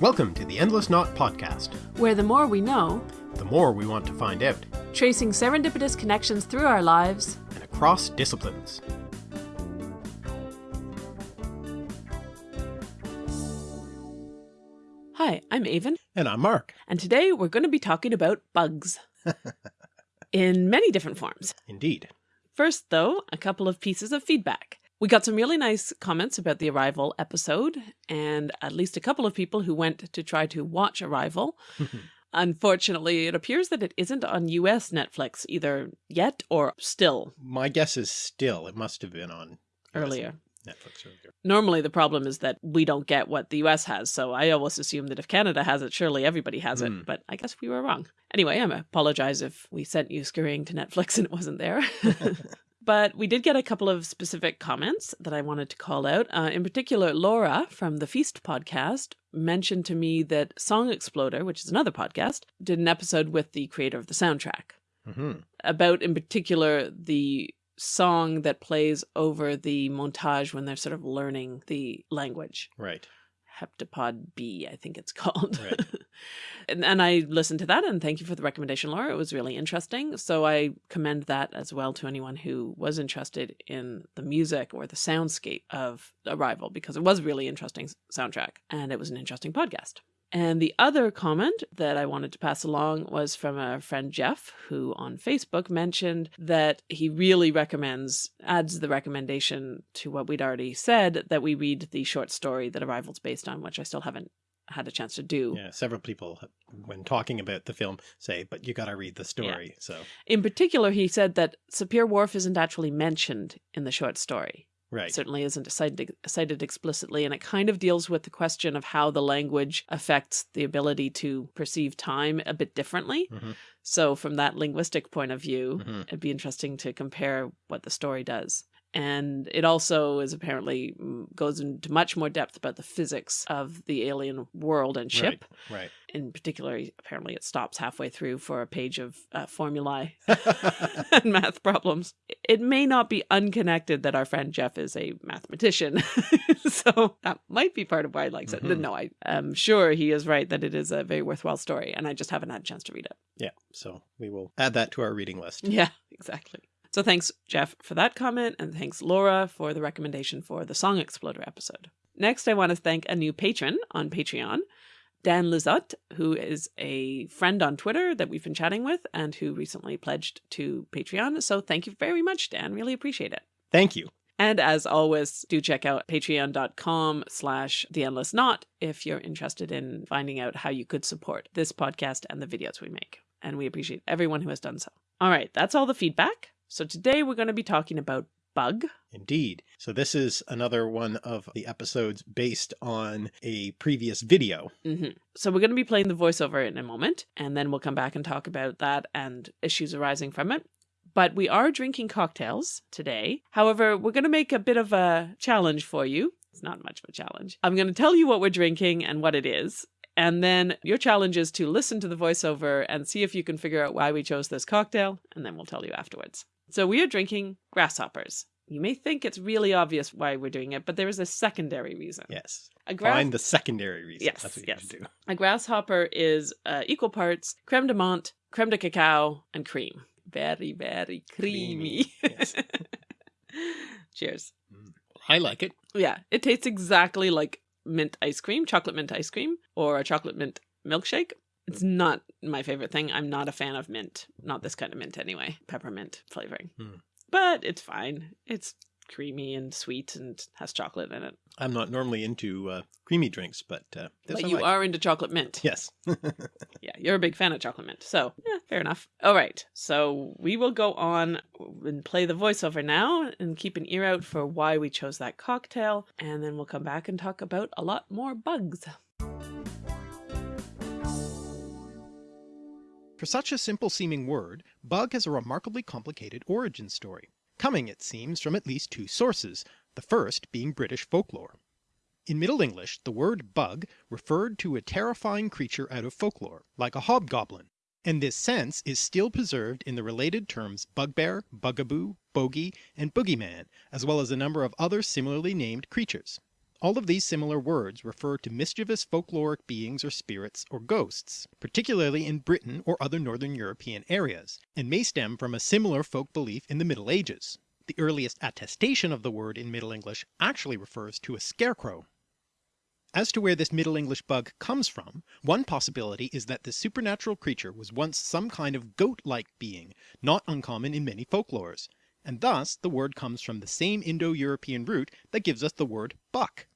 Welcome to the Endless Knot Podcast. where the more we know, The more we want to find out, tracing serendipitous connections through our lives, and across disciplines. Hi, I'm Aven, And I'm Mark. and today we're going to be talking about bugs in many different forms. Indeed. First, though, a couple of pieces of feedback. We got some really nice comments about the Arrival episode, and at least a couple of people who went to try to watch Arrival. Unfortunately, it appears that it isn't on US Netflix either yet or still My guess is still, it must have been on US earlier. Netflix earlier. Normally, the problem is that we don't get what the US has, so I always assume that if Canada has it, surely everybody has Hmm. it, but I guess we were wrong. Anyway, I apologize if we sent you scurrying to Netflix and it wasn't there. but we did get a couple of specific comments that I wanted to call out. Uh, in particular, Laura from the Feast podcast mentioned to me that Song Exploder, which is another podcast, did an episode with the creator of the soundtrack hmm about in particular the song that plays over the montage when they're sort of learning the language Right. Heptapod b i think it's called. Right. and, and i listened to that and thank you for the recommendation laura. It was really interesting. So i commend that as well to anyone who was interested in the music or the soundscape of arrival because it was a really interesting soundtrack and it was an interesting podcast and the other comment that I wanted to pass along was from a friend Jeff, who on Facebook mentioned that he really recommends, adds the recommendation to what we'd already said, that we read the short story that Arrival's based on, which I still haven't had a chance to do. Yeah, several people, when talking about the film, say, but you got to read the story. So, In particular, he said that Sapir Whorf isn't actually mentioned in the short story. Right. certainly isn't cited, cited explicitly, and it kind of deals with the question of how the language affects the ability to perceive time a bit differently. Mhm. So, from that linguistic point of view, Mhm. it'd be interesting to compare what the story does. And it also is apparently mm, goes into much more depth about the physics of the alien world and ship. Right. right. In particular, apparently it stops halfway through for a page of uh, formulae and math problems. It may not be unconnected that our friend Jeff is a mathematician. so that might be part of why he likes it. Mhm. No, I am sure he is right that it is a very worthwhile story, and I just haven't had a chance to read it. yeah. So we will add that to our reading list. Yeah, exactly. So thanks, Jeff, for that comment, and thanks, Laura, for the recommendation for the Song Exploder episode. Next, I want to thank a new patron on Patreon, Dan Lizotte, who is a friend on Twitter that we've been chatting with and who recently pledged to Patreon. So thank you very much, Dan. Really appreciate it. Thank you. And as always, do check out patreon.com slash the endless knot if you're interested in finding out how you could support this podcast and the videos we make. And we appreciate everyone who has done so. All right, that's all the feedback. So today we're going to be talking about bug. Indeed. So this is another one of the episodes based on a previous video. hmm So we're going to be playing the voiceover in a moment, and then we'll come back and talk about that and issues arising from it. But we are drinking cocktails today. However, we're going to make a bit of a challenge for you. It's not much of a challenge. I'm going to tell you what we're drinking and what it is. And then your challenge is to listen to the voiceover and see if you can figure out why we chose this cocktail, and then we'll tell you afterwards. So we are drinking grasshoppers. You may think it's really obvious why we're doing it, but there is a secondary reason. Yes. A grass- Find the secondary reason. Yes, That's what yes. you do. A grasshopper is uh, equal parts creme de menthe, creme de cacao, and cream. Very, very creamy. Creamy, yes. Cheers. I like it. Yeah, it tastes exactly like mint ice cream, chocolate mint ice cream, or a chocolate mint milkshake. It's not my favorite thing. I'm not a fan of mint. Not this kind of mint anyway. Peppermint flavoring. Hmm. But it's fine. It's creamy and sweet and has chocolate in it. I'm not normally into uh, creamy drinks, but uh, this but you like. are into chocolate mint. Yes. Yeah, you're a big fan of chocolate mint. So, yeah, fair enough. All right. So, we will go on and play the voiceover now and keep an ear out for why we chose that cocktail. And then we'll come back and talk about a lot more bugs. For such a simple seeming word, bug has a remarkably complicated origin story, coming it seems from at least two sources, the first being British folklore. In Middle English, the word bug referred to a terrifying creature out of folklore, like a hobgoblin, and this sense is still preserved in the related terms bugbear, bugaboo, bogey, and boogeyman, as well as a number of other similarly named creatures. All of these similar words refer to mischievous folkloric beings or spirits or ghosts, particularly in Britain or other northern European areas, and may stem from a similar folk belief in the Middle Ages. The earliest attestation of the word in Middle English actually refers to a scarecrow. As to where this Middle English bug comes from, one possibility is that this supernatural creature was once some kind of goat-like being not uncommon in many folklores, and thus the word comes from the same Indo-European root that gives us the word buck.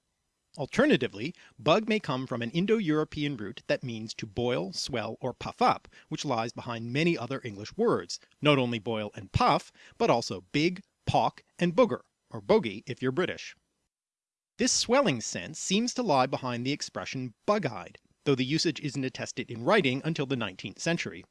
Alternatively, bug may come from an Indo-European root that means to boil, swell, or puff up, which lies behind many other English words, not only boil and puff, but also big, pock, and booger, or bogey if you're British. This swelling sense seems to lie behind the expression bug-eyed, though the usage isn't attested in writing until the 19th century.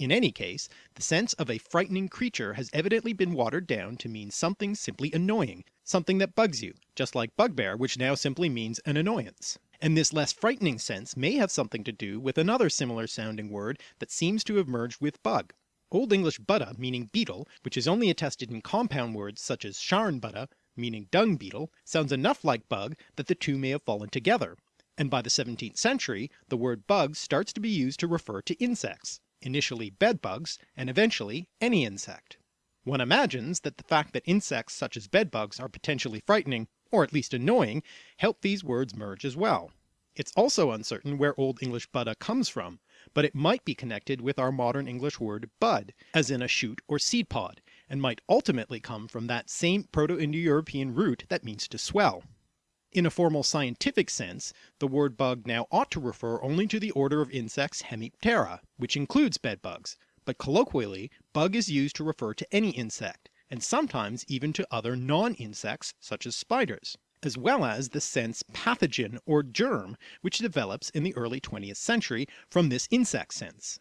In any case, the sense of a frightening creature has evidently been watered down to mean something simply annoying, something that bugs you, just like bugbear which now simply means an annoyance. And this less frightening sense may have something to do with another similar sounding word that seems to have merged with bug. Old English budda meaning beetle, which is only attested in compound words such as sharn budda meaning dung beetle, sounds enough like bug that the two may have fallen together, and by the 17th century the word bug starts to be used to refer to insects, initially bedbugs and eventually any insect. One imagines that the fact that insects such as bedbugs are potentially frightening, or at least annoying, help these words merge as well. It's also uncertain where Old English budda comes from, but it might be connected with our modern English word bud, as in a shoot or seed pod, and might ultimately come from that same Proto-Indo-European root that means to swell. In a formal scientific sense, the word bug now ought to refer only to the order of insects Hemiptera, which includes bedbugs, but colloquially bug is used to refer to any insect, and sometimes even to other non-insects such as spiders, as well as the sense pathogen or germ which develops in the early 20th century from this insect sense.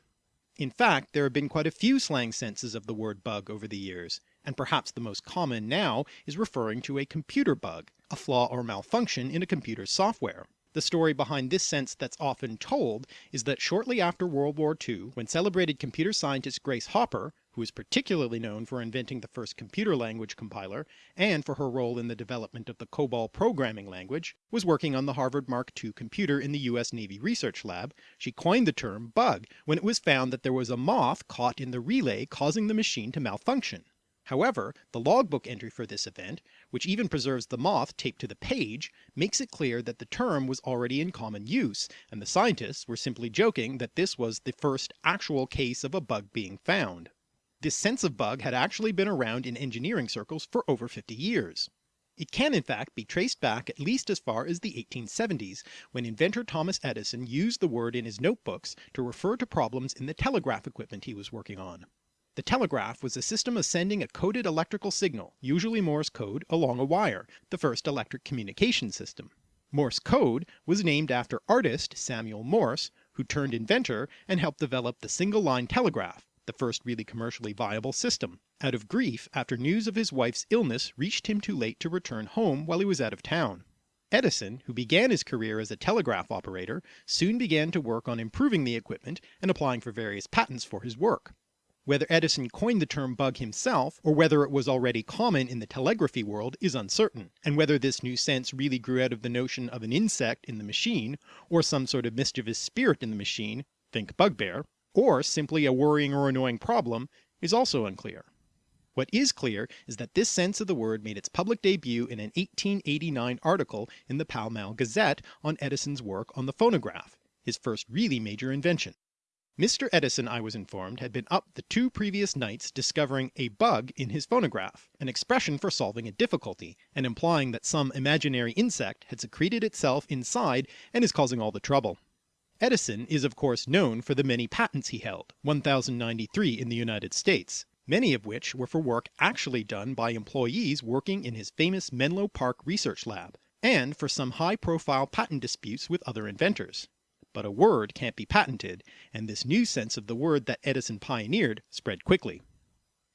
In fact there have been quite a few slang senses of the word bug over the years, and perhaps the most common now is referring to a computer bug, a flaw or malfunction in a computer's software. The story behind this sense that's often told is that shortly after World War II, when celebrated computer scientist Grace Hopper, who is particularly known for inventing the first computer language compiler and for her role in the development of the COBOL programming language, was working on the Harvard Mark II computer in the US Navy Research Lab, she coined the term bug when it was found that there was a moth caught in the relay causing the machine to malfunction. However, the logbook entry for this event, which even preserves the moth taped to the page, makes it clear that the term was already in common use, and the scientists were simply joking that this was the first actual case of a bug being found. This sense of bug had actually been around in engineering circles for over 50 years. It can in fact be traced back at least as far as the 1870s, when inventor Thomas Edison used the word in his notebooks to refer to problems in the telegraph equipment he was working on. The telegraph was a system of sending a coded electrical signal, usually Morse code, along a wire, the first electric communication system. Morse code was named after artist Samuel Morse, who turned inventor and helped develop the single line telegraph, the first really commercially viable system, out of grief after news of his wife's illness reached him too late to return home while he was out of town. Edison, who began his career as a telegraph operator, soon began to work on improving the equipment and applying for various patents for his work. Whether Edison coined the term bug himself, or whether it was already common in the telegraphy world is uncertain, and whether this new sense really grew out of the notion of an insect in the machine, or some sort of mischievous spirit in the machine, think bugbear, or simply a worrying or annoying problem, is also unclear. What is clear is that this sense of the word made its public debut in an 1889 article in the Pall Mall Gazette on Edison's work on the phonograph, his first really major invention. Mr. Edison, I was informed, had been up the two previous nights discovering a bug in his phonograph, an expression for solving a difficulty, and implying that some imaginary insect had secreted itself inside and is causing all the trouble. Edison is of course known for the many patents he held, 1093 in the United States, many of which were for work actually done by employees working in his famous Menlo Park research lab, and for some high profile patent disputes with other inventors but a word can't be patented, and this new sense of the word that Edison pioneered spread quickly.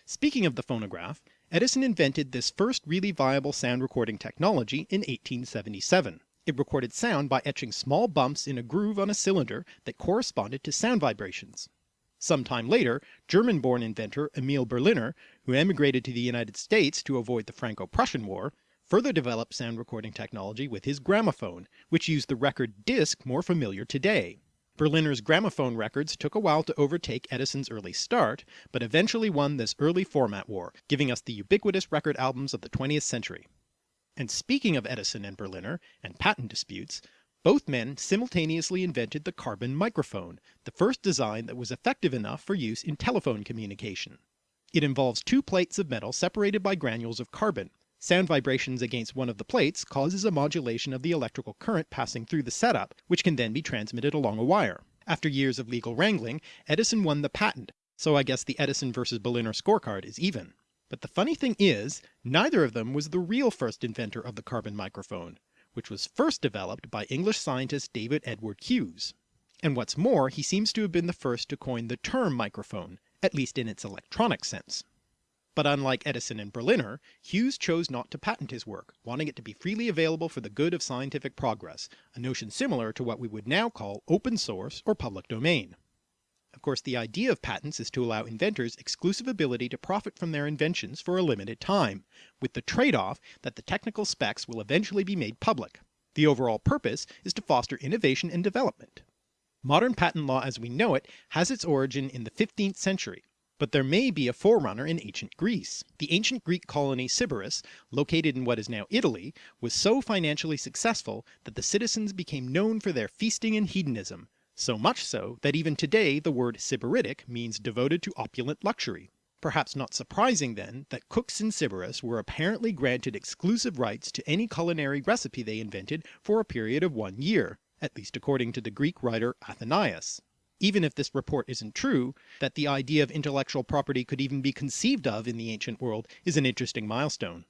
Speaking of the phonograph, Edison invented this first really viable sound recording technology in 1877. It recorded sound by etching small bumps in a groove on a cylinder that corresponded to sound vibrations. Some time later, German-born inventor Emil Berliner, who emigrated to the United States to avoid the Franco-Prussian War, further developed sound recording technology with his gramophone, which used the record disc more familiar today. Berliner's gramophone records took a while to overtake Edison's early start, but eventually won this early format war, giving us the ubiquitous record albums of the 20th century. And speaking of Edison and Berliner, and patent disputes, both men simultaneously invented the carbon microphone, the first design that was effective enough for use in telephone communication. It involves two plates of metal separated by granules of carbon. Sound vibrations against one of the plates causes a modulation of the electrical current passing through the setup, which can then be transmitted along a wire. After years of legal wrangling, Edison won the patent, so I guess the Edison versus Berliner scorecard is even. But the funny thing is, neither of them was the real first inventor of the carbon microphone, which was first developed by English scientist David Edward Hughes. And what's more, he seems to have been the first to coin the term microphone, at least in its electronic sense. But unlike Edison and Berliner, Hughes chose not to patent his work, wanting it to be freely available for the good of scientific progress, a notion similar to what we would now call open source or public domain. Of course the idea of patents is to allow inventors exclusive ability to profit from their inventions for a limited time, with the trade-off that the technical specs will eventually be made public. The overall purpose is to foster innovation and development. Modern patent law as we know it has its origin in the 15th century, but there may be a forerunner in ancient Greece. The ancient Greek colony Sybaris, located in what is now Italy, was so financially successful that the citizens became known for their feasting and hedonism, so much so that even today the word Sybaritic means devoted to opulent luxury. Perhaps not surprising then that cooks in Sybaris were apparently granted exclusive rights to any culinary recipe they invented for a period of one year, at least according to the Greek writer Athenaeus. Even if this report isn't true, that the idea of intellectual property could even be conceived of in the ancient world is an interesting milestone.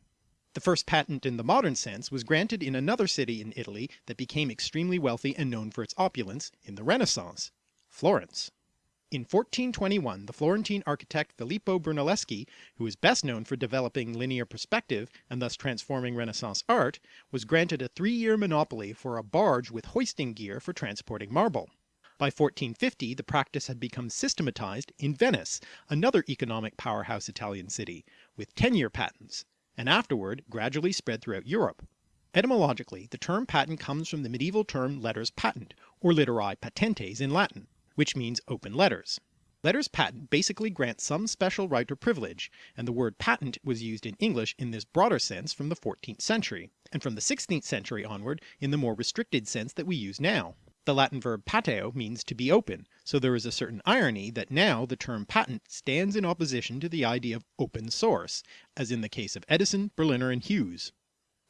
The first patent in the modern sense was granted in another city in Italy that became extremely wealthy and known for its opulence in the Renaissance, Florence. In 1421 the Florentine architect Filippo Brunelleschi, who is best known for developing linear perspective and thus transforming Renaissance art, was granted a three-year monopoly for a barge with hoisting gear for transporting marble. By 1450 the practice had become systematized in Venice, another economic powerhouse Italian city, with 10-year patents, and afterward gradually spread throughout Europe. Etymologically, the term patent comes from the medieval term letters patent, or literae patentes in Latin, which means open letters. Letters patent basically grant some special right or privilege, and the word patent was used in English in this broader sense from the 14th century, and from the 16th century onward in the more restricted sense that we use now. The Latin verb pateo means to be open, so there is a certain irony that now the term patent stands in opposition to the idea of open source, as in the case of Edison, Berliner and Hughes.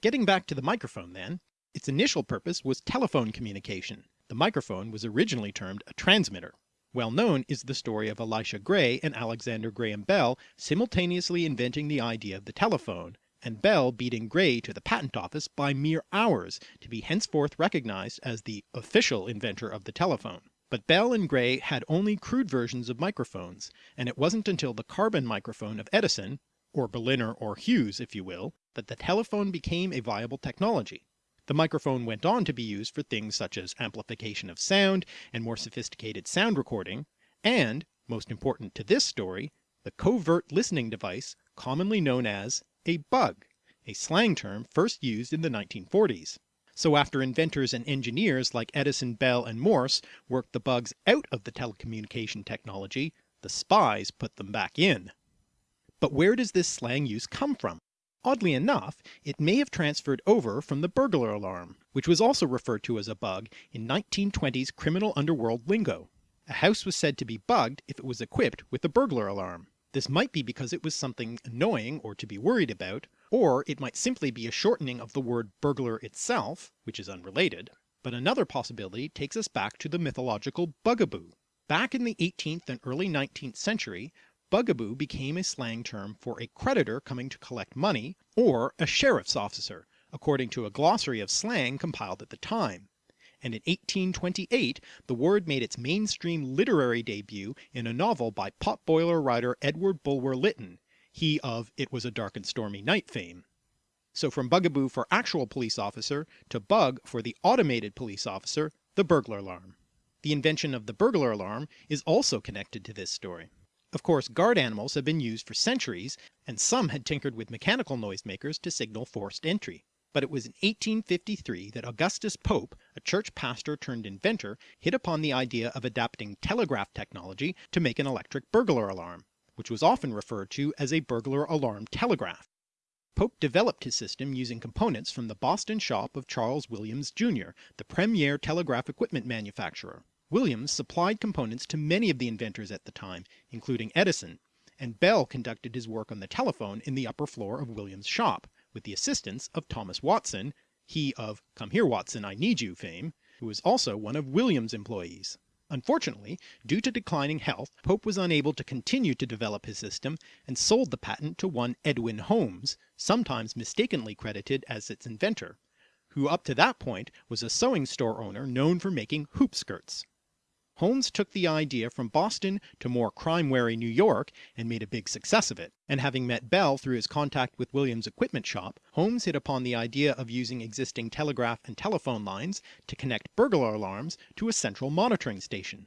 Getting back to the microphone then, its initial purpose was telephone communication. The microphone was originally termed a transmitter. Well known is the story of Elisha Gray and Alexander Graham Bell simultaneously inventing the idea of the telephone, and Bell beating Gray to the patent office by mere hours to be henceforth recognized as the official inventor of the telephone. But Bell and Gray had only crude versions of microphones, and it wasn't until the carbon microphone of Edison, or Berliner or Hughes if you will, that the telephone became a viable technology. The microphone went on to be used for things such as amplification of sound and more sophisticated sound recording, and, most important to this story, the covert listening device commonly known as a bug, a slang term first used in the 1940s. So after inventors and engineers like Edison, Bell and Morse worked the bugs out of the telecommunication technology, the spies put them back in. But where does this slang use come from? Oddly enough, it may have transferred over from the burglar alarm, which was also referred to as a bug in 1920s criminal underworld lingo. A house was said to be bugged if it was equipped with a burglar alarm. This might be because it was something annoying or to be worried about, or it might simply be a shortening of the word burglar itself, which is unrelated. But another possibility takes us back to the mythological bugaboo. Back in the 18th and early 19th century, bugaboo became a slang term for a creditor coming to collect money, or a sheriff's officer, according to a glossary of slang compiled at the time and in 1828 the word made its mainstream literary debut in a novel by potboiler writer Edward Bulwer Lytton, he of It Was a Dark and Stormy Night fame. So from bugaboo for actual police officer to bug for the automated police officer, the burglar alarm. The invention of the burglar alarm is also connected to this story. Of course guard animals have been used for centuries and some had tinkered with mechanical noisemakers to signal forced entry. But it was in 1853 that Augustus Pope, a church pastor turned inventor, hit upon the idea of adapting telegraph technology to make an electric burglar alarm, which was often referred to as a burglar alarm telegraph. Pope developed his system using components from the Boston shop of Charles Williams, Jr., the premier telegraph equipment manufacturer. Williams supplied components to many of the inventors at the time, including Edison, and Bell conducted his work on the telephone in the upper floor of Williams' shop, with the assistance of Thomas Watson, he of Come Here Watson I Need You fame, who was also one of Williams' employees. Unfortunately, due to declining health, Pope was unable to continue to develop his system and sold the patent to one Edwin Holmes, sometimes mistakenly credited as its inventor, who up to that point was a sewing store owner known for making hoop skirts. Holmes took the idea from Boston to more crime-wary New York and made a big success of it, and having met Bell through his contact with Williams' equipment shop, Holmes hit upon the idea of using existing telegraph and telephone lines to connect burglar alarms to a central monitoring station.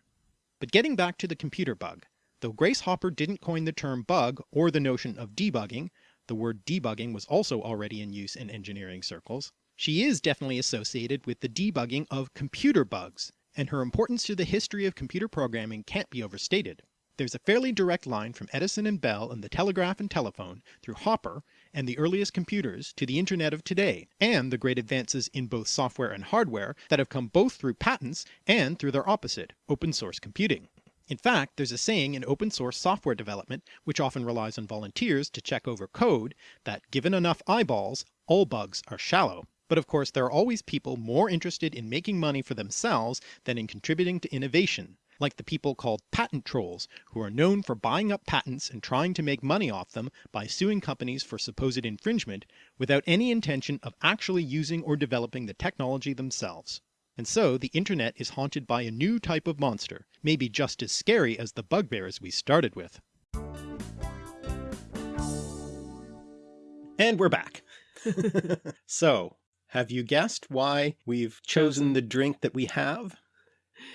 But getting back to the computer bug, though Grace Hopper didn't coin the term bug or the notion of debugging, the word debugging was also already in use in engineering circles, she is definitely associated with the debugging of computer bugs, and her importance to the history of computer programming can't be overstated. There's a fairly direct line from Edison and Bell and the telegraph and telephone, through Hopper and the earliest computers to the internet of today, and the great advances in both software and hardware that have come both through patents and through their opposite, open source computing. In fact, there's a saying in open source software development, which often relies on volunteers to check over code, that given enough eyeballs, all bugs are shallow. But of course there are always people more interested in making money for themselves than in contributing to innovation, like the people called patent trolls, who are known for buying up patents and trying to make money off them by suing companies for supposed infringement, without any intention of actually using or developing the technology themselves. And so the internet is haunted by a new type of monster, maybe just as scary as the bugbears we started with. And we're back. so, have you guessed why we've chosen the drink that we have?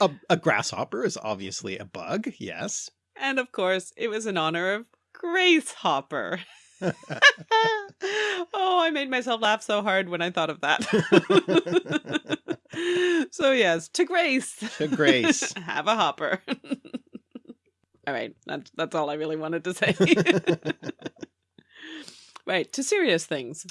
A, a grasshopper is obviously a bug, yes. And of course, it was in honor of Grace Hopper. oh, I made myself laugh so hard when I thought of that. so yes, to Grace. To Grace. Have a hopper. all right, that's that's all I really wanted to say. right, to serious things.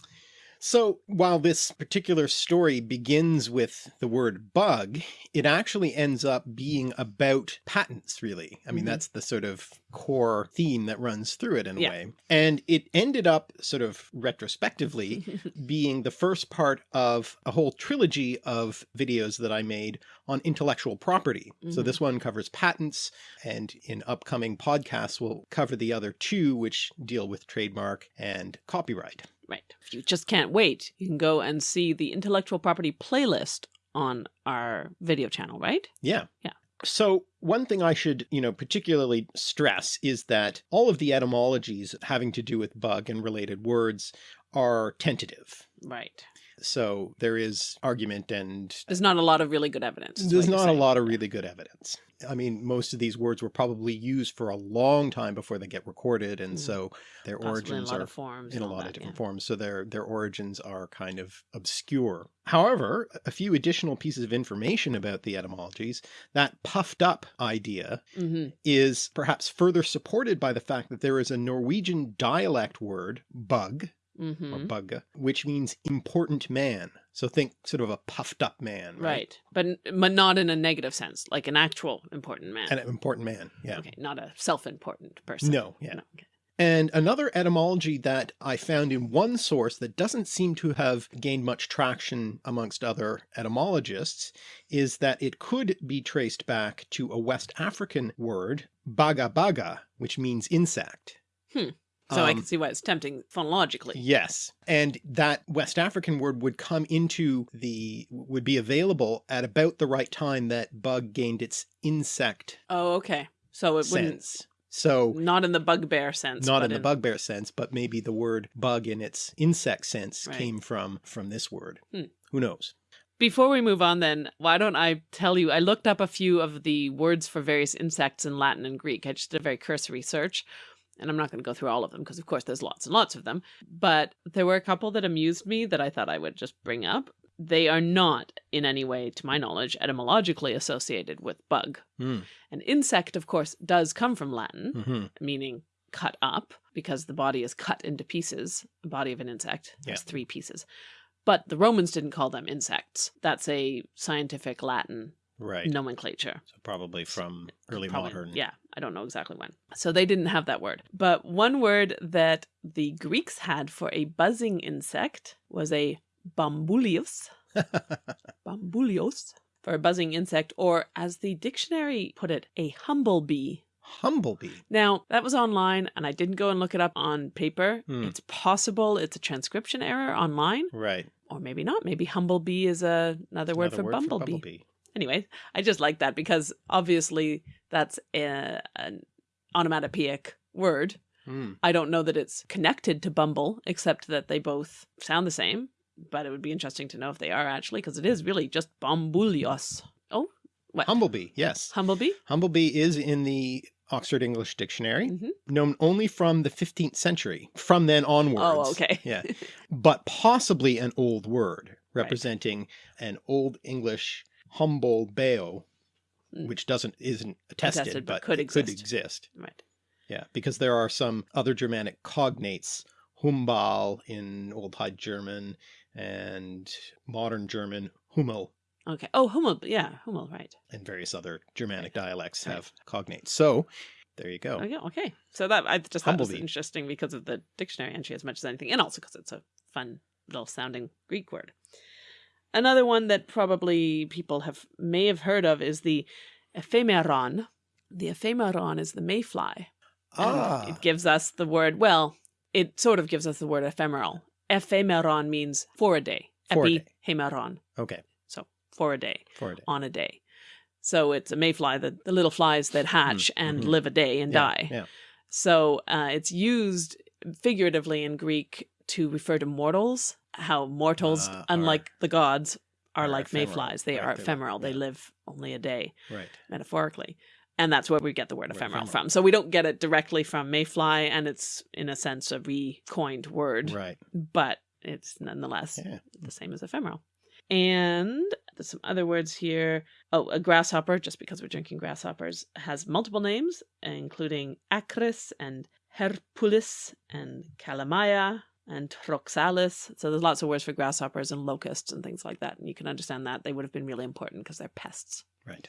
So while this particular story begins with the word bug, it actually ends up being about patents really. I mean, mm -hmm. that's the sort of core theme that runs through it in a yeah. way. And it ended up sort of retrospectively being the first part of a whole trilogy of videos that I made on intellectual property. Mm -hmm. So this mm-hmm. one covers patents and in upcoming podcasts, we'll cover the other two, which deal with trademark and copyright. Right. If you just can't wait, you can go and see the intellectual property playlist on our video channel, right? Yeah. Yeah. So one thing I should, you know, particularly stress is that all of the etymologies having to do with bug and related words are tentative. Right. So there is argument and there's not a lot of really good evidence. There's not a lot of really good evidence. I mean, most of these words were probably used for a long time before they get recorded. And mm. so their Possibly origins are in a lot that, of different yeah. forms. So their, their origins are kind of obscure. However, a few additional pieces of information about the etymologies, that puffed up idea mm -hmm. is perhaps further supported by the fact that there is a Norwegian dialect word, bug, mm -hmm. or mm-hmm. bugga, which means important man. So think sort of a puffed up man. Right? right. But, but not in a negative sense, like an actual important man. An important man. Yeah. Okay. Not a self-important person. No. Yeah. No, okay. And another etymology that I found in one source that doesn't seem to have gained much traction amongst other etymologists is that it could be traced back to a West African word, baga baga, which means insect. Hmm. So um, I can see why it's tempting phonologically. Yes. And that West African word would come into the, would be available at about the right time that bug gained its insect. Oh, okay. So it sense. wouldn't. So not in the bugbear sense. Not in the bugbear sense, but maybe the word bug in its insect sense right. came from, from this word. Hmm. Who knows? Before we move on then, why don't I tell you, I looked up a few of the words for various insects in Latin and Greek. I just did a very cursory search. And I'm not going to go through all of them because, of course, there's lots and lots of them. But there were a couple that amused me that I thought I would just bring up. They are not, in any way, to my knowledge, etymologically associated with bug. Hmm. An insect, of course, does come from Latin, Mhm. meaning cut up, because the body is cut into pieces. The body of an insect has Yeah. three pieces. But the Romans didn't call them insects. That's a scientific Latin Right. nomenclature. So probably from early Probably- modern. Yeah, I don't know exactly when. So they didn't have that word. But one word that the Greeks had for a buzzing insect was a bombulios. bombulios for a buzzing insect, or as the dictionary put it, a humblebee. Humblebee. Now, that was online, and I didn't go and look it up on paper. Hmm. It's possible it's a transcription error online, Right. or maybe not. Maybe humblebee is a, another word, Another for, bumblebee. bumblebee. Anyway, I just like that because obviously that's a, an onomatopoeic word. Hmm. I don't know that it's connected to bumble, except that they both sound the same. But it would be interesting to know if they are actually, because it is really just bombulios. Oh, what? Humblebee. Yes. Humblebee? Humblebee is in the Oxford English Dictionary, Mhm. known only from the 15th century. From then onwards. Oh, okay. Yeah. But possibly an old word representing an old English humble beo, Mm. which doesn't isn't attested, Attested, but but, could it could exist. exist. Right. Yeah, because there are some other Germanic cognates, Humbal in Old High German and modern German Hummel Okay. Oh, Hummel. Yeah, Hummel, right. and various other Germanic dialects Right. have cognates. So there you go. Okay, okay. So that I just thought was interesting because of the dictionary entry as much as anything, and also because it's a fun little sounding Greek word. Another one that probably people have may have heard of is the ephemeron. The ephemeron is the mayfly. and Ah, It gives us the word, well, it sort of gives us the word ephemeral. Ephemeron means for a day. For a day. Epihemeron. okay, So for a day for a day. on a day. So it's a mayfly, the, the little flies that hatch and mhm. live a day and Yeah, die. Yeah. So uh, it's used figuratively in Greek to refer to mortals, how mortals, Uh, are- unlike the gods, are, are like ephemeral. mayflies. They Right, are ephemeral. They yeah. live only a day, Right. metaphorically. And that's where we get the word Word ephemeral, ephemeral. from. So we don't get it directly from mayfly, and it's, in a sense, a recoined word, Right. but it's nonetheless Yeah. the same as ephemeral. And there's some other words here. Oh, a grasshopper, just because we're drinking grasshoppers, has multiple names, including acris and herpulis and calamaya and troxalis. So there's lots of words for grasshoppers and locusts and things like that. And you can understand that they would have been really important because they're pests. Right.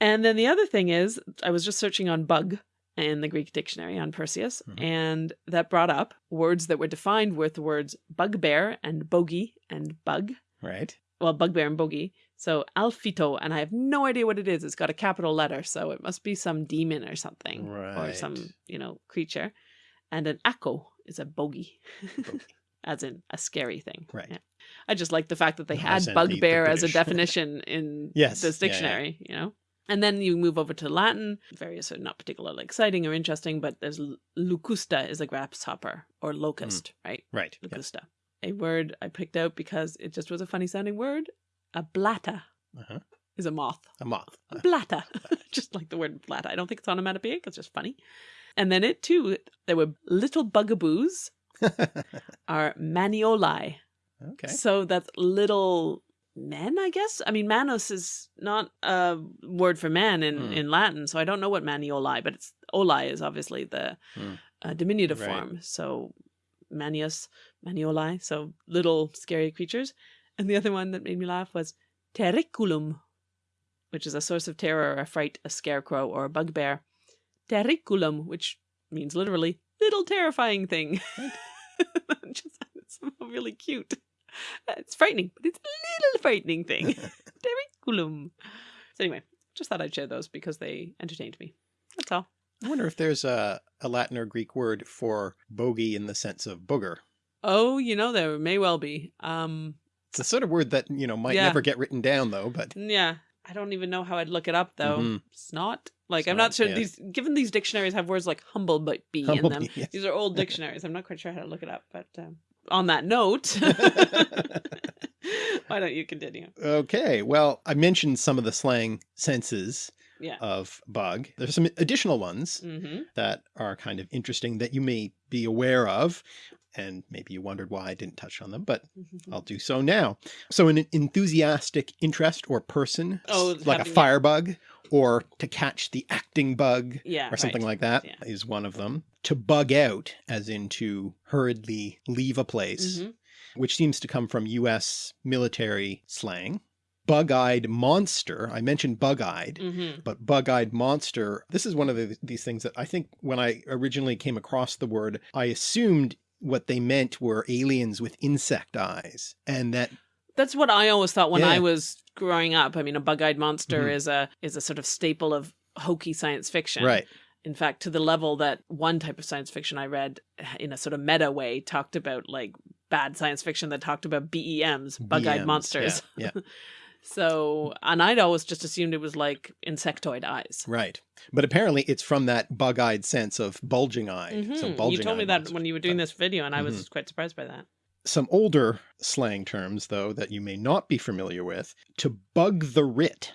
And then the other thing is, I was just searching on bug in the Greek dictionary on Perseus, Mhm. and that brought up words that were defined with the words bugbear and bogey and bug. Right. Well, bugbear and bogey. So alfito, and I have no idea what it is. It's got a capital letter, so it must be some demon or something, or some you know creature. And an akko is a bogey, Bogey. as in a scary thing. Right. Yeah. I just like the fact that they As had in the- bugbear as a definition in Yes, this yeah, yeah. dictionary, you know. And then you move over to Latin. Various are not particularly exciting or interesting, but there's lucusta is a grasshopper or locust, right? Right. Yeah. Lucusta. A word I picked out because it just was a funny sounding word. A blatta Uh-huh. is a moth. A moth. A blatta. just like the word blatta. I don't think it's onomatopoeic, it's just funny. And then it too, there were little bugaboos are manioli. okay. So that's little men, I guess. I mean, manus is not a word for man in, Hmm. in Latin, so I don't know what manioli, but it's oli is obviously the Hmm. uh, diminutive Right. form. So manius, manioli, so little scary creatures. And the other one that made me laugh was terriculum, which is a source of terror or fright, a scarecrow or a bugbear. Terriculum, which means literally little terrifying thing. Just it's somehow really cute. It's frightening, but it's a little frightening thing. Terriculum. So anyway, just thought I'd share those because they entertained me. That's all. I wonder if there's a, a Latin or Greek word for bogey in the sense of booger. Oh, you know, there may well be. Um, It's the sort of word that, you know, might Yeah. never get written down though, but yeah, I don't even know how I'd look it up though. Mhm. Snot. Like I'm not sure yeah. these. Given these dictionaries have words like humble but bee in them. bee, yes. These are old dictionaries. I'm not quite sure how to look it up. But um, on that note, Why don't you continue? Okay, well, I mentioned some of the slang senses Yeah. of bug. There's some additional ones Mm-hmm. that are kind of interesting that you may be aware of. And maybe you wondered why I didn't touch on them, but I'll do so now. So an enthusiastic interest or person, Oh, like a firebug, or to catch the acting bug, Yeah. or something right. like that is Yeah. one of them. To bug out, as in to hurriedly leave a place, Mhm. which seems to come from US military slang. Bug-eyed monster, I mentioned bug-eyed, Mhm. but bug-eyed monster, this is one of the, these things that I think when I originally came across the word, I assumed what they meant were aliens with insect eyes. And that, That's what I always thought when Yeah. I was growing up. I mean, a bug-eyed monster Mhm. is a is a sort of staple of hokey science fiction. right, In fact, to the level that one type of science fiction I read in a sort of meta way talked about like bad science fiction that talked about BEMs, bug-eyed monsters. Yeah, yeah, So, and I'd always just assumed it was like insectoid eyes. right. But apparently it's from that bug-eyed sense of bulging eye. So Mhm. bulging you told me that when you were doing this video, and I was quite surprised by that. Some older slang terms, though, that you may not be familiar with. To bug the writ.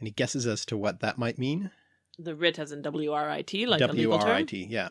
Any guesses as to what that might mean? The writ as in W R I T, like a legal term. W-R-I-T, yeah.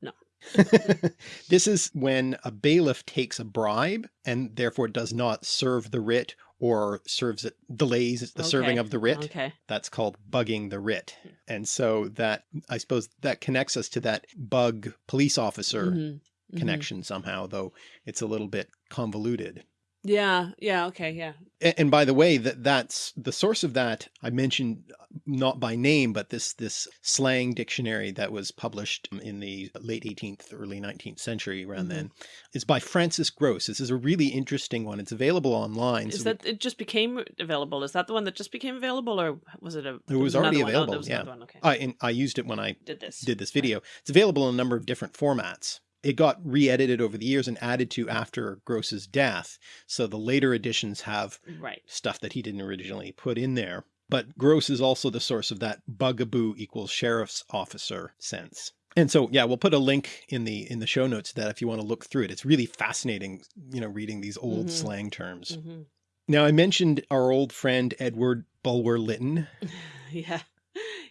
No. this is when a bailiff takes a bribe and therefore does not serve the writ or serves it, delays the serving of the writ. Okay. That's called bugging the writ. And so that, I suppose that connects us to that bug police officer Mhm, mhm. connection somehow, though it's a little bit convoluted. Yeah. Yeah. Okay. Yeah. A- And by the way, that that's the source of that I mentioned uh, not by name, but this this slang dictionary that was published in the late 18th, early 19th century around Mhm. then is by Francis Grose. This is a really interesting one. It's available online. Is so that it? Just became available? Is that the one that just became available, or was it a? It was already? Oh, available, there was yeah. Okay. I, and I used it when I did this. did this video. It's available in a number of different formats. It got re-edited over the years and added to after Grose's death. So the later editions have Right. stuff that he didn't originally put in there. But Grose is also the source of that bugaboo equals sheriff's officer sense. And so, yeah, we'll put a link in the in the show notes to that if you want to look through it. It's really fascinating, you know, reading these old Mhm. slang terms. hmm Now, I mentioned our old friend Edward Bulwer Lytton. Yeah.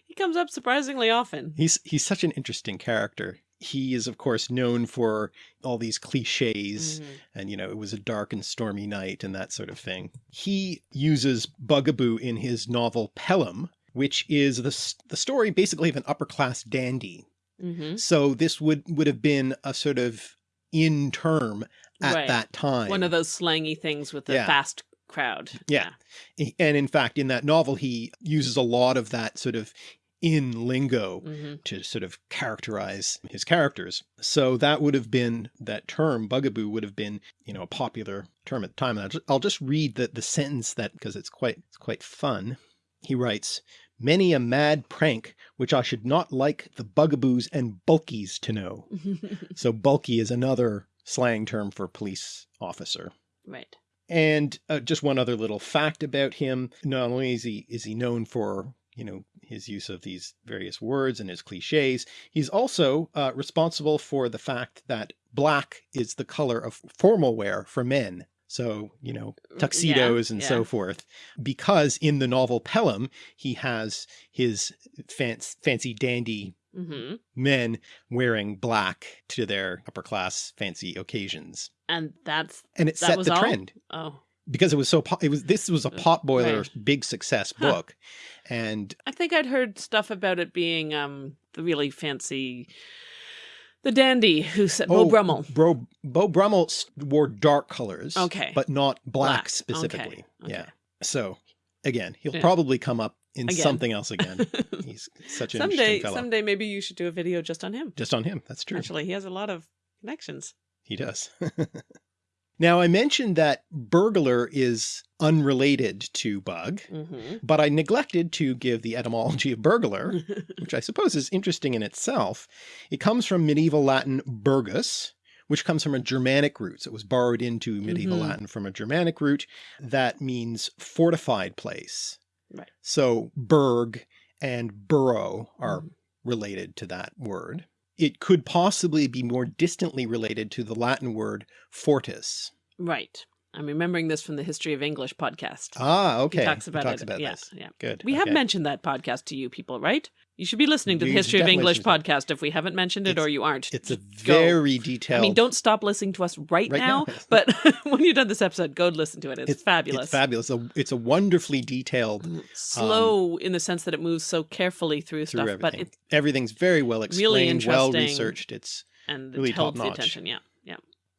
He comes up surprisingly often. He's he's such an interesting character. He is, of course, known for all these cliches Mhm. and you know it was a dark and stormy night and that sort of thing. He uses bugaboo in his novel Pelham, which is the the story basically of an upper class dandy. Mhm. So this would would have been a sort of in term at Right. that time. One of those slangy things with the Yeah. fast crowd. Yeah. and in fact, in that novel, he uses a lot of that sort of in lingo hmm to sort of characterize his characters. So that would have been that term bugaboo would have been, you know, a popular term at the time. And I'll just, I'll just read the, the sentence that because it's quite it's quite fun. He writes, many a mad prank which I should not like the bugaboos and bulkies to know. So bulky is another slang term for police officer. right. And uh, just one other little fact about him. Not only is he is he known for you know his use of these various words and his cliches, he's also uh, responsible for the fact that black is the color of formal wear for men. So you know tuxedos and yeah. so forth. Because in the novel Pelham, he has his fancy, fancy dandy hmm men wearing black to their upper class fancy occasions. And that's And it That set was the all? trend oh, because it was so it was this was a potboiler Right. big success Huh. book and I think I'd heard stuff about it being um the really fancy, the dandy who said Beau Oh, Brummell. bro Beau Brummell wore dark colors Okay. but not black, Black. specifically Okay. yeah so again he'll Yeah. probably come up in Again. something else again he's such an someday, interesting fellow someday maybe you should do a video just on him. just on him that's true Actually, he has a lot of connections. he does now I mentioned that burglar is unrelated to bug hmm but I neglected to give the etymology of burglar which I suppose is interesting in itself. It comes from medieval Latin burgus, which comes from a Germanic root. So it was borrowed into medieval Mhm. Latin from a Germanic root that means fortified place. Right. So burg and burrow are Mhm. related to that word. It could possibly be more distantly related to the Latin word fortis. right. I'm remembering this from the History of English podcast. Ah, okay. He talks about talks it. about yeah, this. yeah. Good. We have mentioned that podcast to you people, right? You should be listening to the History of English podcast if we haven't mentioned it or you aren't. It's a Go. very detailed. I mean, don't stop listening to us right, Right now, now. but when you're done this episode, go listen to it. It's, fabulous. It's fabulous. A- It's a wonderfully detailed mm, um, Slow in the sense that it moves so carefully through, through stuff, but everything. it Everything's very well explained, well interesting. researched. It's and Really it holds the attention. Yeah, yeah.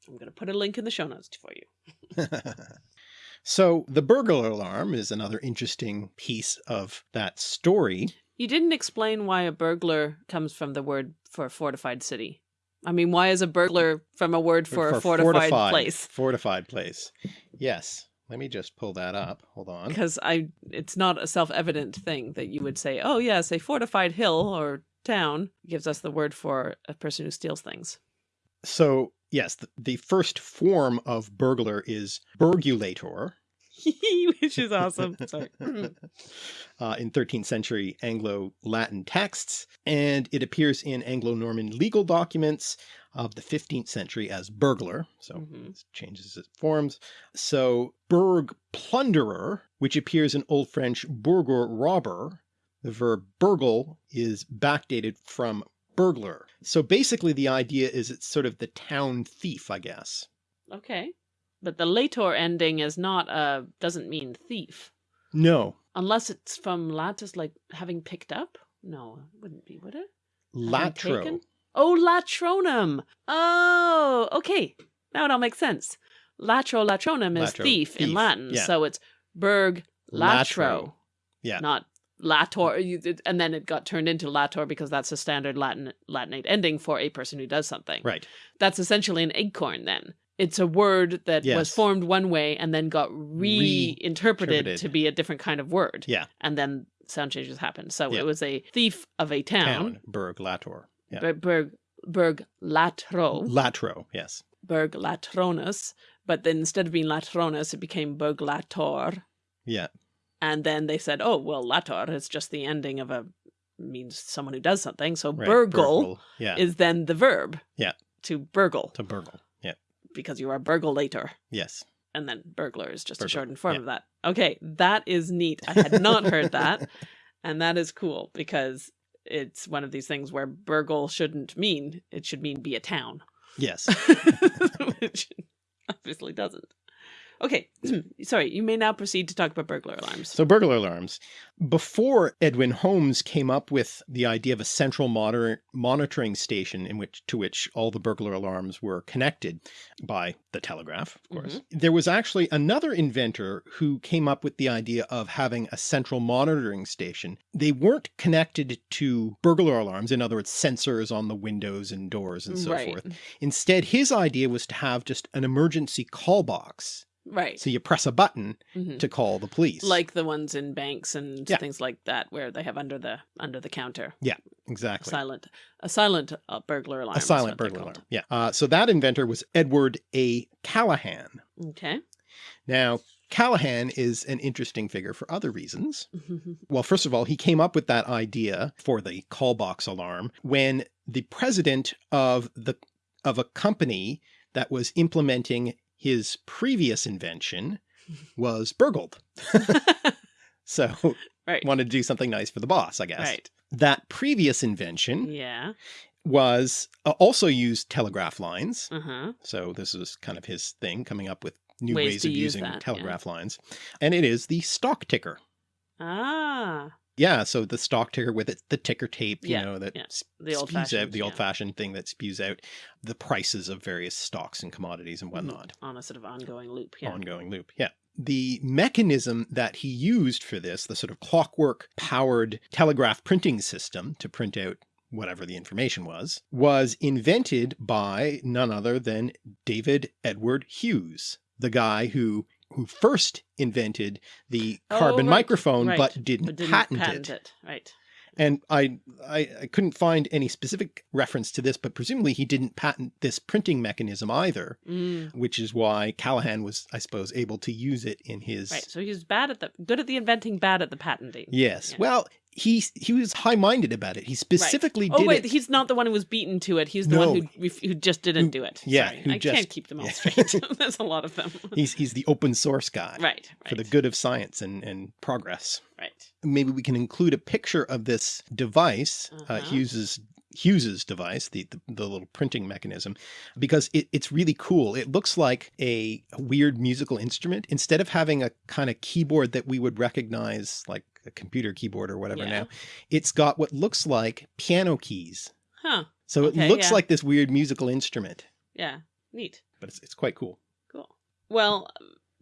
I'm going to put a link in the show notes for you. so the burglar alarm is another interesting piece of that story. You didn't explain why a burglar comes from the word for fortified city. I mean, why is a burglar from a word for, a fortified, place? Fortified place. Yes. Let me just pull that up. Hold on. Because I, it's not a self-evident thing that you would say, "Oh yes, a fortified hill or town gives us the word for a person who steals things." So yes, the, the first form of burglar is burgulator. Which is awesome. Sorry. uh, in 13th century Anglo-Latin texts, and it appears in Anglo-Norman legal documents of the 15th century as burglar, so Mhm. it changes its forms. So burg plunderer, which appears in Old French bourgeois robber, the verb burgle is backdated from burglar. So basically the idea is it's sort of the town thief, I guess. Okay. But the lator ending is not a doesn't mean thief. No, Unless it's from latus like having picked up? No, it wouldn't be, would it? Latro. Oh, latronum. Oh, okay. Now it all makes sense. Latro latronum is Latro, thief, in Latin. yeah. So it's burg latro. Latro, yeah. Not lator. And then it got turned into lator because that's a standard Latin Latinate ending for a person who does something. Right. That's essentially an eggcorn then. It's a word that was formed one way and then got reinterpreted Reinterpreted. to be a different kind of word. Yeah. And then sound changes happened. So Yeah. it was a thief of a town. Town. Burg lator. Yeah. Ber- Berg Berg Latro, Latro, yes. Berg Latronus, but then instead of being Latronus, it became Berg Lator. Yeah. And then they said, oh, well, Lator is just the ending of a means someone who does something. So Right. burgle Yeah. is then the verb. Yeah. To burgle, to burgle. Because you are burgulator. Yes. And then burglar is just a shortened form yeah. of that. Okay, that is neat. I had not heard that. And that is cool because it's one of these things where burgle shouldn't mean, it should mean be a town. Yes. which obviously doesn't. Okay, sorry, you may now proceed to talk about burglar alarms. So burglar alarms. Before Edwin Holmes came up with the idea of a central monitor monitoring station in which to which all the burglar alarms were connected by the telegraph, of mm-hmm. course, there was actually another inventor who came up with the idea of having a central monitoring station. They weren't connected to burglar alarms, in other words, sensors on the windows and doors and so right, forth. Instead, his idea was to have just an emergency call box. Right. So you press a button Mhm. to call the police. Like the ones in banks and Yeah. things like that, where they have under the under the counter Yeah, exactly. silent a silent uh, burglar alarm. a silent burglar alarm. Yeah. Uh, so that inventor was Edward A. Calahan. Okay. Now, Calahan is an interesting figure for other reasons. Well, first of all, he came up with that idea for the call box alarm when the president of the of a company that was implementing his previous invention was burgled. so right. wanted to do something nice for the boss, I guess. Right. That previous invention Yeah. was uh, also used telegraph lines. Uh huh. So this was kind of his thing, coming up with new Ways ways, of use using that, yeah. telegraph lines. And it is the stock ticker. Ah. Yeah, so the stock ticker with it, the ticker tape, you Yeah, know, that yeah. The old spews out the old fashioned thing that spews out the prices of various stocks and commodities and whatnot. on a sort of ongoing loop. Mm-hmm. Yeah. Ongoing loop. Yeah. The mechanism that he used for this, the sort of clockwork powered telegraph printing system to print out whatever the information was, was invented by none other than David Edward Hughes, the guy who who first invented the Oh, carbon right, microphone right, but didn't, but didn't patent, patent it. it. Right. And I, I I couldn't find any specific reference to this, but presumably he didn't patent this printing mechanism either, Mm, which is why Calahan was, I suppose, able to use it in his. right. So he was bad at the good at the inventing, bad at the patenting. Yes. Yeah. Well, he he was high minded about it. He specifically right. did Oh wait, it. he's not the one who was beaten to it. He's the No. one who who just didn't Who- do it. yeah, who I just- can't keep them all yeah. straight. There's a lot of them. He's he's the open source guy right, right, for the good of science and and progress. right. Maybe we can include a picture of this device, uh Uh-huh. Hughes's Hughes's device, the, the the little printing mechanism, because it, it's really cool. It looks like a, a weird musical instrument. Instead of having a kind of keyboard that we would recognize, like a computer keyboard or whatever Yeah. now, it's got what looks like piano keys. Huh. So Okay, it looks yeah. like this weird musical instrument, Yeah. Neat. but it's, it's quite cool. Cool. Well,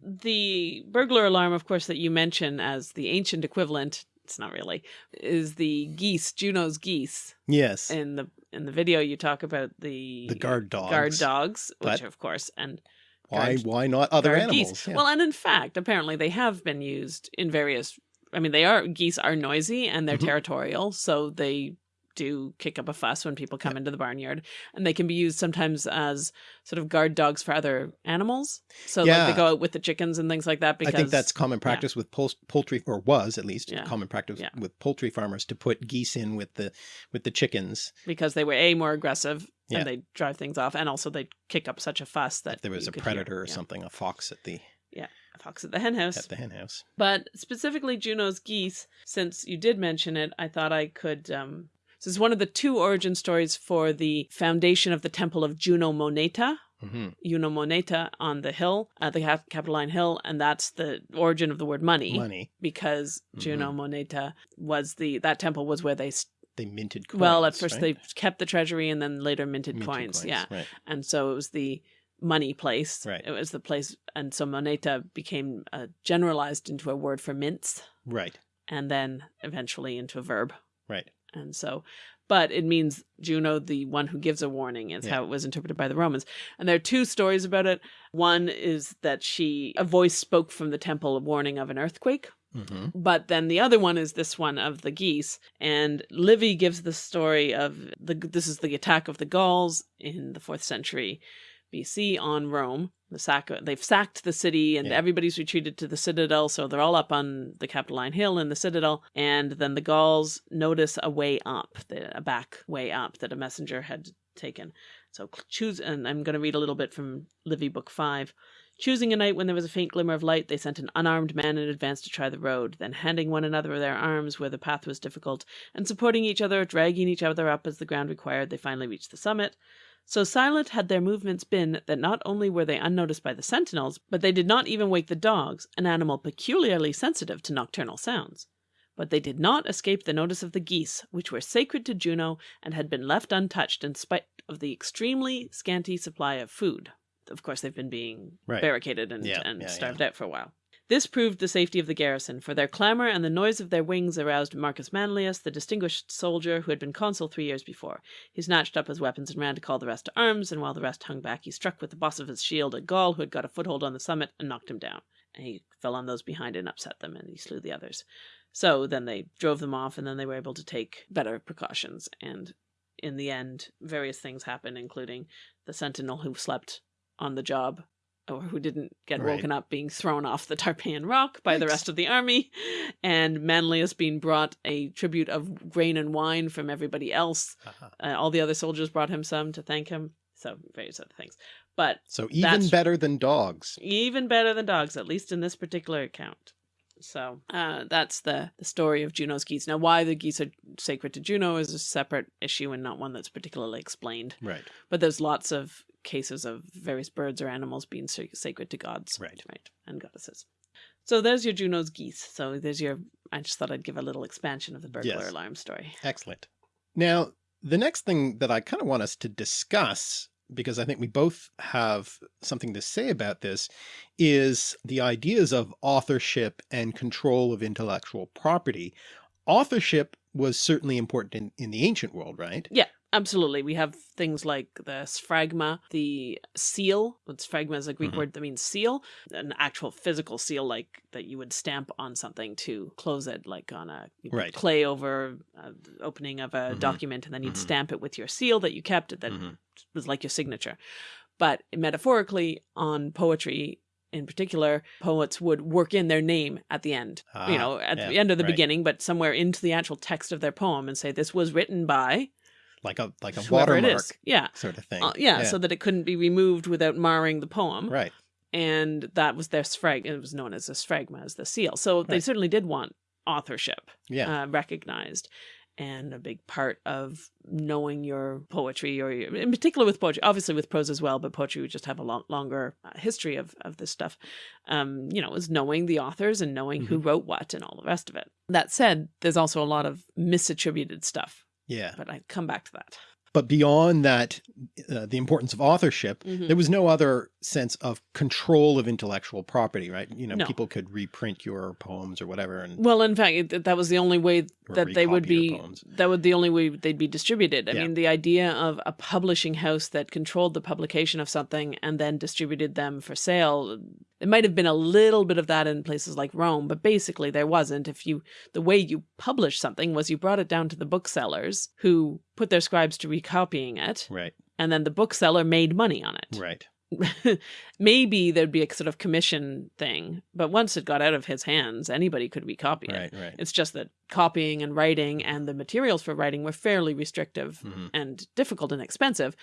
the burglar alarm, of course, that you mention as the ancient equivalent, it's not really, is the geese, Juno's geese. Yes. In the in the video, you talk about the the guard dogs. guard dogs, which but- of course, and Why, guard- why not other animals? geese. Yeah. Well, and in fact, apparently they have been used in various. I mean, they are geese are noisy and they're Mhm. territorial, so they do kick up a fuss when people come into the barnyard, and they can be used sometimes as sort of guard dogs for other animals. So like they go out with the chickens and things like that. Because I think that's common practice with pol- poultry, or was at least Yeah. common practice Yeah. with poultry farmers to put geese in with the with the chickens. because they were a more aggressive Yeah. and they drive things off, and also they kick up such a fuss that If there was a could hear. predator or Yeah. something, a fox at the A fox at the hen house. at the hen house. But specifically Juno's geese, since you did mention it, I thought I could. Um, this is one of the two origin stories for the foundation of the temple of Juno Moneta, hmm Juno Moneta on the hill, at the Capitoline Hill, and that's the origin of the word money, Money. because Juno Moneta was the that temple was where they. They minted coins. well, at first right? they kept the treasury and then later minted, Minted coins. Yeah, Right. and so it was the money place. Right. It was the place, and so moneta became uh, generalized into a word for mints, Right. and then eventually into a verb. Right. And so, but it means Juno, the one who gives a warning, is Yeah. how it was interpreted by the Romans. And there are two stories about it. One is that she, a voice spoke from the temple, a warning of an earthquake. hmm But then the other one is this one of the geese, and Livy gives the story of the. This is the attack of the Gauls in the fourth century BC on Rome. The sack. They've sacked the city, and Yeah. everybody's retreated to the citadel. So they're all up on the Capitoline Hill in the citadel, and then the Gauls notice a way up, the, a back way up that a messenger had taken. So choose, and I'm going to read a little bit from Livy Book Five. Choosing a night when there was a faint glimmer of light, they sent an unarmed man in advance to try the road, then handing one another their arms where the path was difficult, and supporting each other, dragging each other up as the ground required, they finally reached the summit. So silent had their movements been that not only were they unnoticed by the sentinels, but they did not even wake the dogs, an animal peculiarly sensitive to nocturnal sounds. But they did not escape the notice of the geese, which were sacred to Juno and had been left untouched in spite of the extremely scanty supply of food. Of course, they've been being Right. barricaded and, Yeah, and yeah, starved out for a while. This proved the safety of the garrison, for their clamor and the noise of their wings aroused Marcus Manlius, the distinguished soldier who had been consul three years before. He snatched up his weapons and ran to call the rest to arms, and while the rest hung back, he struck with the boss of his shield a Gaul who had got a foothold on the summit and knocked him down. And he fell on those behind and upset them, and he slew the others. So then they drove them off, and then they were able to take better precautions. And in the end, various things happened, including the sentinel who slept on the job or who didn't get Right. woken up being thrown off the Tarpeian Rock by the rest of the army, and Manlius being brought a tribute of grain and wine from everybody else. Uh-huh. Uh, all the other soldiers brought him some to thank him. So various other things. But So even better than dogs. even better than dogs, at least in this particular account. So uh, that's the, the story of Juno's geese. Now, why the geese are sacred to Juno is a separate issue and not one that's particularly explained. Right. But there's lots of cases of various birds or animals being sacred to gods. Right. Right. And goddesses. So there's your Juno's geese. So there's your. I just thought I'd give a little expansion of the burglar Yes. alarm story. Excellent. Now, the next thing that I kind of want us to discuss, because I think we both have something to say about this, is the ideas of authorship and control of intellectual property. Authorship was certainly important in, in the ancient world, right? Absolutely. We have things like the sphagma, the seal. Sphagma is a Greek Mhm. word that means seal, an actual physical seal, like that you would stamp on something to close it, like on a Right. clay over uh, opening of a Mhm. document, and then you'd Mhm. stamp it with your seal that you kept that Mhm. was like your signature. But metaphorically, on poetry, in particular, poets would work in their name at the end, Ah, you know, at yeah, the end of the right. beginning, but somewhere into the actual text of their poem and say, this was written by Like a like a whoever watermark is. Yeah. sort of thing. Uh, yeah, so that it couldn't be removed without marring the poem. right. And that was their sphrag. It was known as a sphagma, as the seal. So they certainly did want authorship Yeah. uh, recognized. And a big part of knowing your poetry, or your, in particular with poetry, obviously with prose as well, but poetry would just have a long, longer uh, history of, of this stuff. Um, you know, is knowing the authors and knowing who wrote what and all the rest of it. That said, there's also a lot of misattributed stuff, yeah. but I come back to that. But beyond that, uh, the importance of authorship, Mhm. there was no other sense of control of intellectual property, right? You know, No. people could reprint your poems or whatever, and Well, in fact, it, that was the only way that they would be. That would the only way they'd be distributed. I Yeah. mean, the idea of a publishing house that controlled the publication of something and then distributed them for sale. It might have been a little bit of that in places like Rome, but basically there wasn't. If you the way you published something was you brought it down to the booksellers who put their scribes to recopying it, right, and then the bookseller made money on it. right, Maybe there'd be a sort of commission thing, but once it got out of his hands, anybody could recopy it. right, right. It's just that copying and writing and the materials for writing were fairly restrictive Mhm. and difficult and expensive.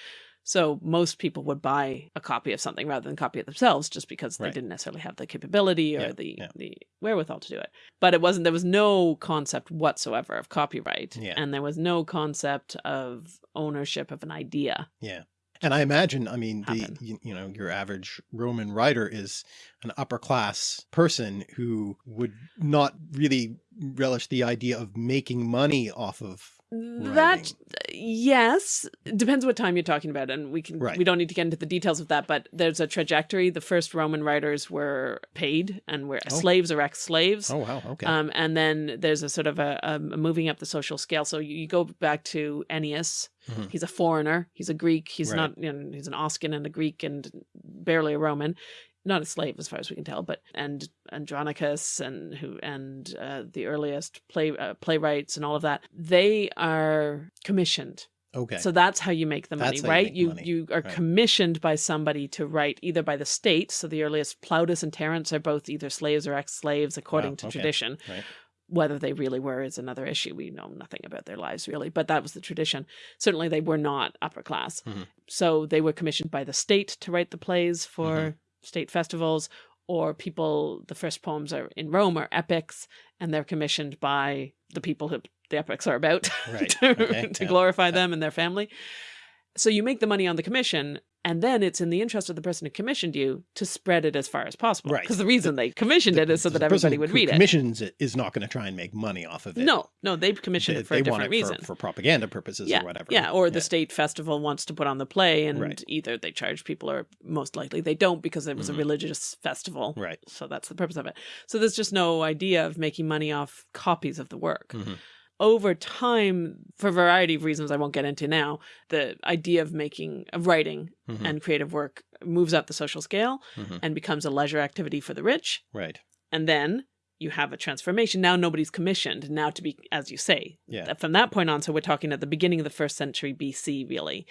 So most people would buy a copy of something rather than copy it themselves just because they didn't necessarily have the capability or Yeah, the, yeah. the wherewithal to do it. But it wasn't there was no concept whatsoever of copyright. Yeah. And there was no concept of ownership of an idea. Yeah. And I imagine, I mean, the you, you know, your average Roman writer is an upper class person who would not really relish the idea of making money off of That yes, depends what time you're talking about, and we can Right. we don't need to get into the details of that. But there's a trajectory. The first Roman writers were paid and were Oh. slaves or ex-slaves. Oh wow, okay. Um, and then there's a sort of a, a moving up the social scale. So you, you go back to Ennius. Mhm. He's a foreigner. He's a Greek. He's Right. not. You know, he's an Oscan and a Greek and barely a Roman. Not a slave, as far as we can tell. But and Andronicus and who and uh, the earliest play uh, playwrights and all of that. They are commissioned. okay. So that's how you make the money, That's you right? make You money, you are right. commissioned by somebody to write either by the state. So the earliest Plautus and Terence are both either slaves or ex-slaves according Wow, to okay. tradition. Right. Whether they really were is another issue. We know nothing about their lives really, but that was the tradition. Certainly they were not upper class. Mhm. So they were commissioned by the state to write the plays for Mhm. State festivals or people the first poems are in Rome are epics and they're commissioned by the people who the epics are about Right, to, okay, to yeah, glorify yeah. them and their family. So you make the money on the commission, and then it's in the interest of the person who commissioned you to spread it as far as possible. Right. Because the reason they commissioned it is so that everybody would read it. Commissions it is not going to try and make money off of it. No, no, they've commissioned they, it for a they want different it for- reason. for, propaganda purposes yeah, or whatever. yeah, or the state festival wants to put on the play, and Right. either they charge people, or most likely they don't because it was Mhm. a religious festival. Right. So that's the purpose of it. So there's just no idea of making money off copies of the work. Mhm. Over time, for a variety of reasons I won't get into now, the idea of making, of writing Mhm. and creative work moves up the social scale Mhm. and becomes a leisure activity for the rich. Right. And then you have a transformation. Now nobody's commissioned. Now to be, as you say, Yeah. from that point on, so we're talking at the beginning of the first century BC, really,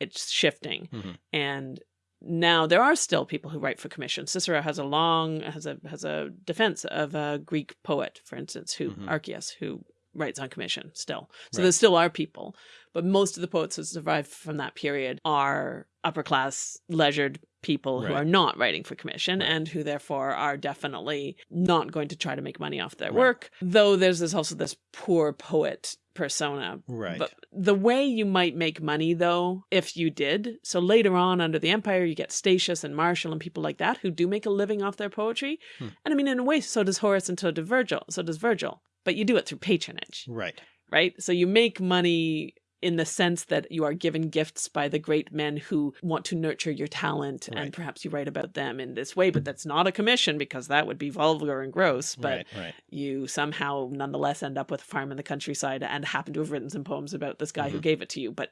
it's shifting. Mhm. And now there are still people who write for commission. Cicero has a long, has a, has a defense of a Greek poet, for instance, who, Mhm. Archias, who writes on commission still. So Right. there still are people, but most of the poets who survived from that period are upper class, leisured people who are not writing for commission Right. and who therefore are definitely not going to try to make money off their Right. work. Though there's this also this poor poet persona. Right. But the way you might make money though, if you did, so later on under the empire you get Statius and Martial and people like that who do make a living off their poetry. Hmm. And I mean in a way so does Horace and so does Virgil. So does Virgil. But you do it through patronage Right. right? So you make money in the sense that you are given gifts by the great men who want to nurture your talent Right. and perhaps you write about them in this way, but that's not a commission because that would be vulgar and gross. But right. Right. you somehow nonetheless end up with a farm in the countryside and happen to have written some poems about this guy who Mhm. gave it to you, but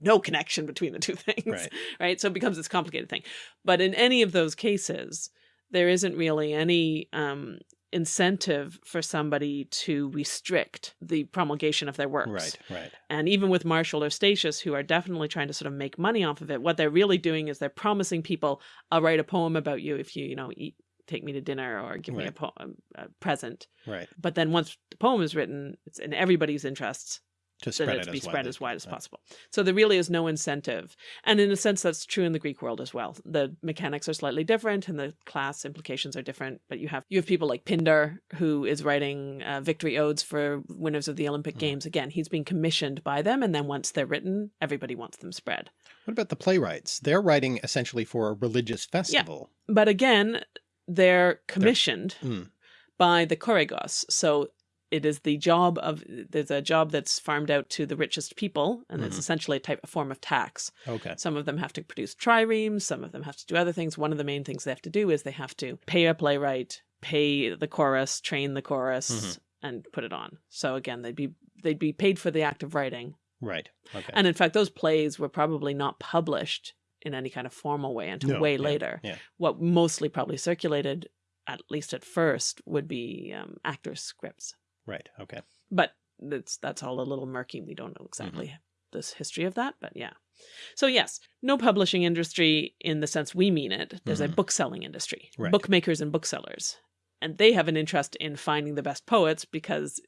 no connection between the two things. Right. right? So it becomes this complicated thing. But in any of those cases, there isn't really any um incentive for somebody to restrict the promulgation of their works. Right, right. And even with Martial or Statius, who are definitely trying to sort of make money off of it, what they're really doing is they're promising people, I'll write a poem about you if you, you know, eat, take me to dinner or give me a, poem, a present. Right. But then once the poem is written, it's in everybody's interests To spread it to be as spread as wide as possible. So there really is no incentive. And in a sense, that's true in the Greek world as well. The mechanics are slightly different and the class implications are different. But you have you have people like Pindar, who is writing uh, victory odes for winners of the Olympic Mhm. Games. Again, he's being commissioned by them. And then once they're written, everybody wants them spread. What about the playwrights? They're writing essentially for a religious festival. Yeah. But again, they're commissioned Mm. by the choregos. So it is the job of there's a job that's farmed out to the richest people, and it's Mhm. essentially a type a form of tax. Okay. Some of them have to produce triremes, some of them have to do other things. One of the main things they have to do is they have to pay a playwright, pay the chorus, train the chorus, Mhm. and put it on. So again, they'd be they'd be paid for the act of writing. Right. Okay. And in fact, those plays were probably not published in any kind of formal way until No, way yeah, later. yeah. What mostly probably circulated, at least at first, would be um, actors' scripts. Right. Okay. But that's that's all a little murky. We don't know exactly Mm-hmm. this history of that, but yeah. So yes, no publishing industry in the sense we mean it. There's a Mhm. book selling industry, Right. bookmakers and booksellers, and they have an interest in finding the best poets because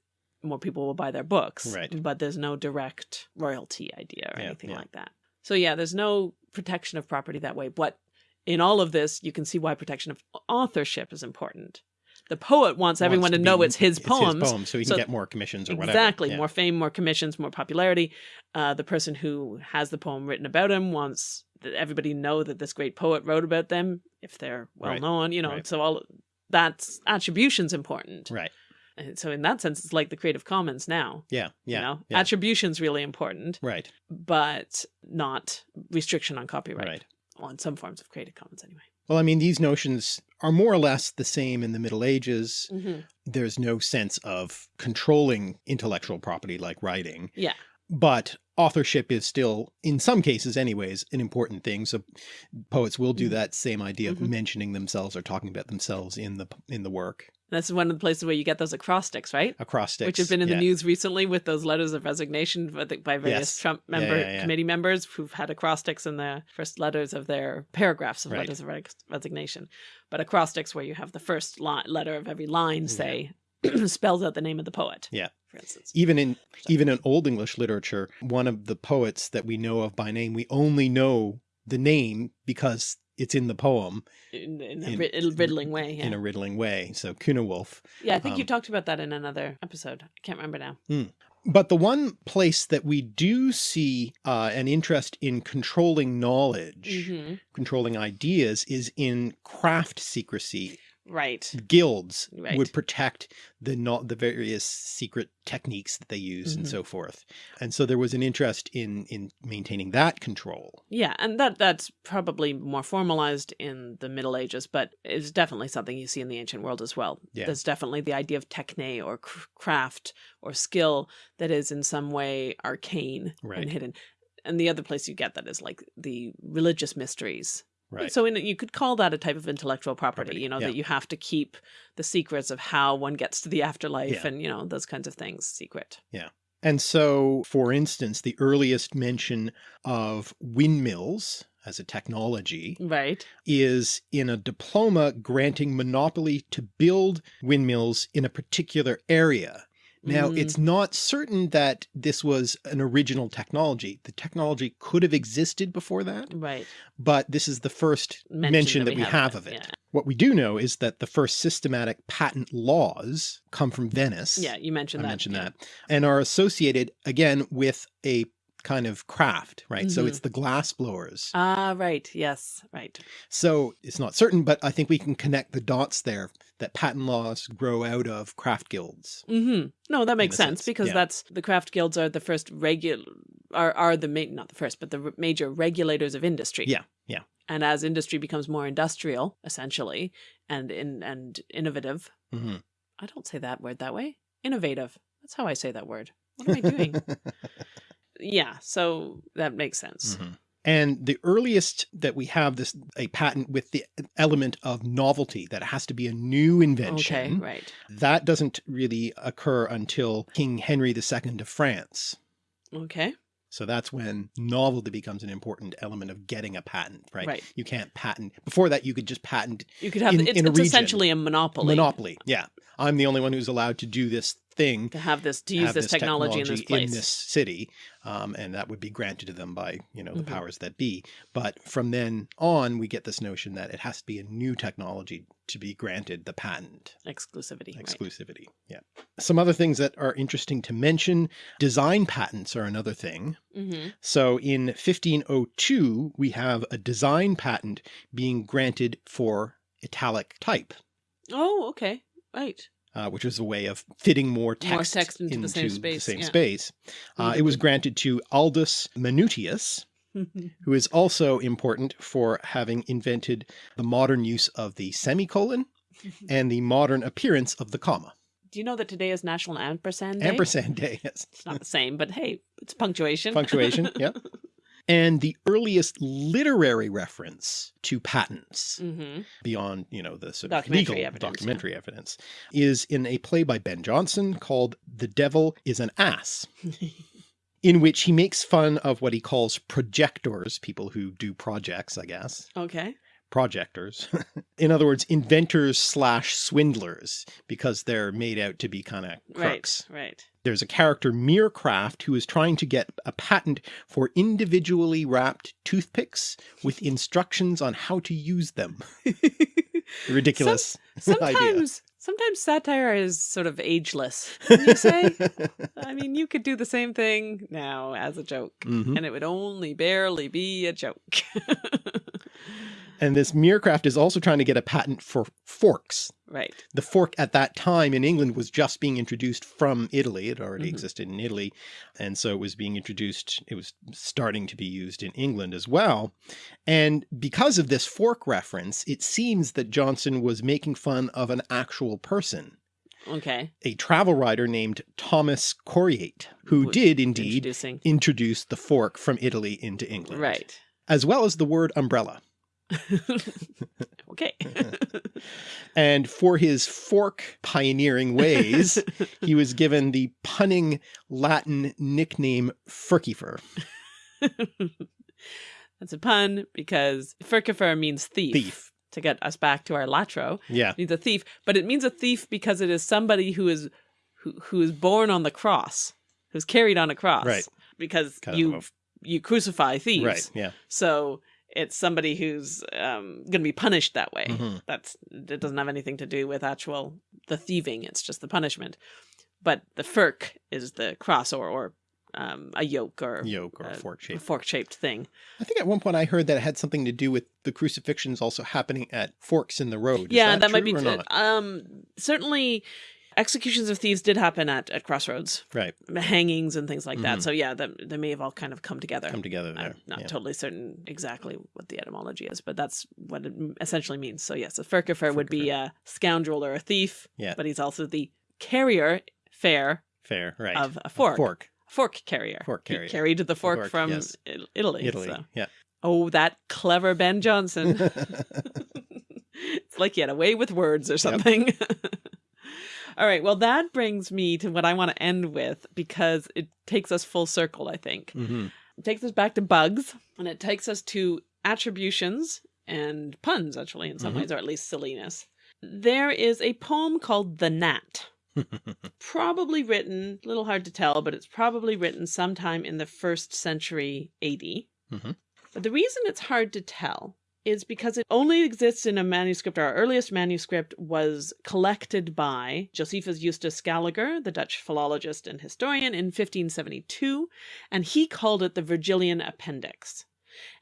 more people will buy their books. Right. But there's no direct royalty idea or Yeah, anything yeah. like that. So yeah, there's no protection of property that way. But in all of this, you can see why protection of authorship is important. The poet wants everyone Wants to be- know it's his poems. poem, so he can so- get more commissions or whatever. Exactly. Yeah. More fame, more commissions, more popularity. Uh, the person who has the poem written about him wants that everybody know that this great poet wrote about them if they're well Right. known, you know. Right. So all that's attribution's important. Right. And so in that sense, it's like the Creative Commons now. Yeah. Yeah. You know, yeah. attribution's really important, right. but not restriction on copyright. Right. On some forms of Creative Commons, anyway. Well, I mean, these notions are more or less the same in the Middle Ages. Mm-hmm. There's no sense of controlling intellectual property like writing. Yeah. But authorship is still, in some cases anyways, an important thing. So poets will do Mhm. that same idea of Mhm. mentioning themselves or talking about themselves in the in the work. That's one of the places where you get those acrostics, right? Acrostics. which have been in yeah. the news recently with those letters of resignation by various Yes. Trump member yeah, yeah. committee members who've had acrostics in the first letters of their paragraphs of Right. letters of res- resignation. But acrostics where you have the first letter of every line say spells out the name of the poet. Yeah. for instance. Even in even in Old English literature, one of the poets that we know of by name, we only know the name because it's in the poem In, in a in- rid- riddling way. Yeah, in a riddling way. So Cynewulf. yeah I think you um, talked about that in another episode. I can't remember now. But the one place that we do see uh, an interest in controlling knowledge, hmm controlling ideas, is in craft secrecy. Right. Guilds Right. would protect the not the various secret techniques that they use and Mhm. so forth. And so there was an interest in in maintaining that control. Yeah, and that that's probably more formalized in the Middle Ages, but it's definitely something you see in the ancient world as well. Yeah. There's definitely the idea of techne or craft or skill that is in some way arcane Right. and hidden. And the other place you get that is like the religious mysteries. Right. So in, you could call that a type of intellectual property, Property, you know, yeah. that you have to keep the secrets of how one gets to the afterlife Yeah. and, you know, those kinds of things secret. Yeah. And so, for instance, the earliest mention of windmills as a technology Right. is in a diploma granting monopoly to build windmills in a particular area. Now, Mm. it's not certain that this was an original technology. The technology could have existed before that, Right. but this is the first mention, that, we have, of it. Yeah. What we do know is that the first systematic patent laws come from Venice. Yeah, you mentioned I that. mentioned yeah. that, and are associated again with a kind of craft, right? So Mhm. it's the glass blowers. Ah, right. Yes, right. So it's not certain, but I think we can connect the dots there that patent laws grow out of craft guilds. Mm -hmm. No, that makes sense, sense, because yeah. that's the craft guilds are the first regular are are the main, not the first, but the major regulators of industry. Yeah, yeah. And as industry becomes more industrial, essentially, and in and innovative, mm -hmm. I don't say that word that way. Innovative. That's how I say that word. What am I doing? yeah. So that makes sense. Mhm. And the earliest that we have this a patent with the element of novelty that it has to be a new invention. Okay, right. that doesn't really occur until King Henry II of France. Okay, So that's when novelty becomes an important element of getting a patent, right? Right. You can't patent. Before that, you could just patent you could have In- it's, in a it's essentially a monopoly. monopoly. Yeah. I'm the only one who's allowed to do this thing to have this to use have this, technology, in this place. this city, um, and that would be granted to them by you know the Mhm. powers that be. But from then on, we get this notion that it has to be a new technology to be granted the patent Exclusivity. right. exclusivity. Yeah. Some other things that are interesting to mention: design patents are another thing. Mhm. So in 1502, we have a design patent being granted for italic type. Oh, okay. Right. Uh, which was a way of fitting more text, text into the same space, same yeah. space. Uh, it was granted to Aldus Manutius, who is also important for having invented the modern use of the semicolon and the modern appearance of the comma. Do you know that today is National Ampersand Day? Ampersand day, yes. It's not the same, but hey, it's punctuation. Punctuation, yeah. And the earliest literary reference to patents hmm beyond, you know, the sort of Documentary legal evidence, yeah. documentary evidence is in a play by Ben Jonson called The Devil is an Ass. in which he makes fun of what he calls projectors, people who do projects, I guess, okay. Projectors. in other words, inventors slash swindlers, because they're made out to be kind of crooks. Right. Right. There's a character, Meercraft, who is trying to get a patent for individually wrapped toothpicks with instructions on how to use them. Ridiculous idea. Sometimes, sometimes satire is sort of ageless. You say? I mean, you could do the same thing now as a joke, Mhm. and it would only barely be a joke. And this Meercraft is also trying to get a patent for forks. right. The fork at that time in England was just being introduced from Italy. It already Mhm. existed in Italy. And so it was being introduced, it was starting to be used in England as well. And because of this fork reference, it seems that Jonson was making fun of an actual person, Okay. a travel writer named Thomas Coryate, who Was did indeed introduce the fork from Italy into England. Right. As well as the word umbrella. okay. And for his fork pioneering ways, he was given the punning Latin nickname Furcifer, That's a pun because furcifer means thief. thief. To get us back to our latro, Yeah, it means a thief, but it means a thief because it is somebody who is who, who is born on the cross, who's carried on a cross, Right. Because Kind you you crucify thieves, right. Yeah. So it's somebody who's um, going to be punished that way. Mhm. That's it doesn't have anything to do with actual the thieving. It's just the punishment. But the furk is the cross or or um, a yoke or Yoke or fork a shape. fork shaped thing. I think at one point I heard that it had something to do with the crucifixions also happening at forks in the road. Is yeah, that, might be true or not? um certainly executions of thieves did happen at at crossroads, Right. hangings and things like that. Mhm. So yeah, that they may have all kind of come together. Come together there. I'm not yeah. totally certain exactly what the etymology is, but that's what it essentially means. So yes, a furcifer would be a scoundrel or a thief, Yeah. but he's also the carrier fair Fair. Right. of a fork. fork. Fork carrier. Fork He carrier. carried the fork, fork, from yes. Italy. Italy. so- Yeah. Oh, that clever Ben Jonson. it's like he had a way with words or something. All right. Well, that brings me to what I want to end with because it takes us full circle, I think. hmm It takes us back to bugs and it takes us to attributions and puns, actually, in some Mhm. ways, or at least silliness. There is a poem called The Gnat, probably written, a little hard to tell, but it's probably written sometime in the first century AD. Mhm. But the reason it's hard to tell is because it only exists in a manuscript. Our earliest manuscript was collected by Josephus Justus Scaliger, the Dutch philologist and historian, in 1572, and he called it the Virgilian Appendix.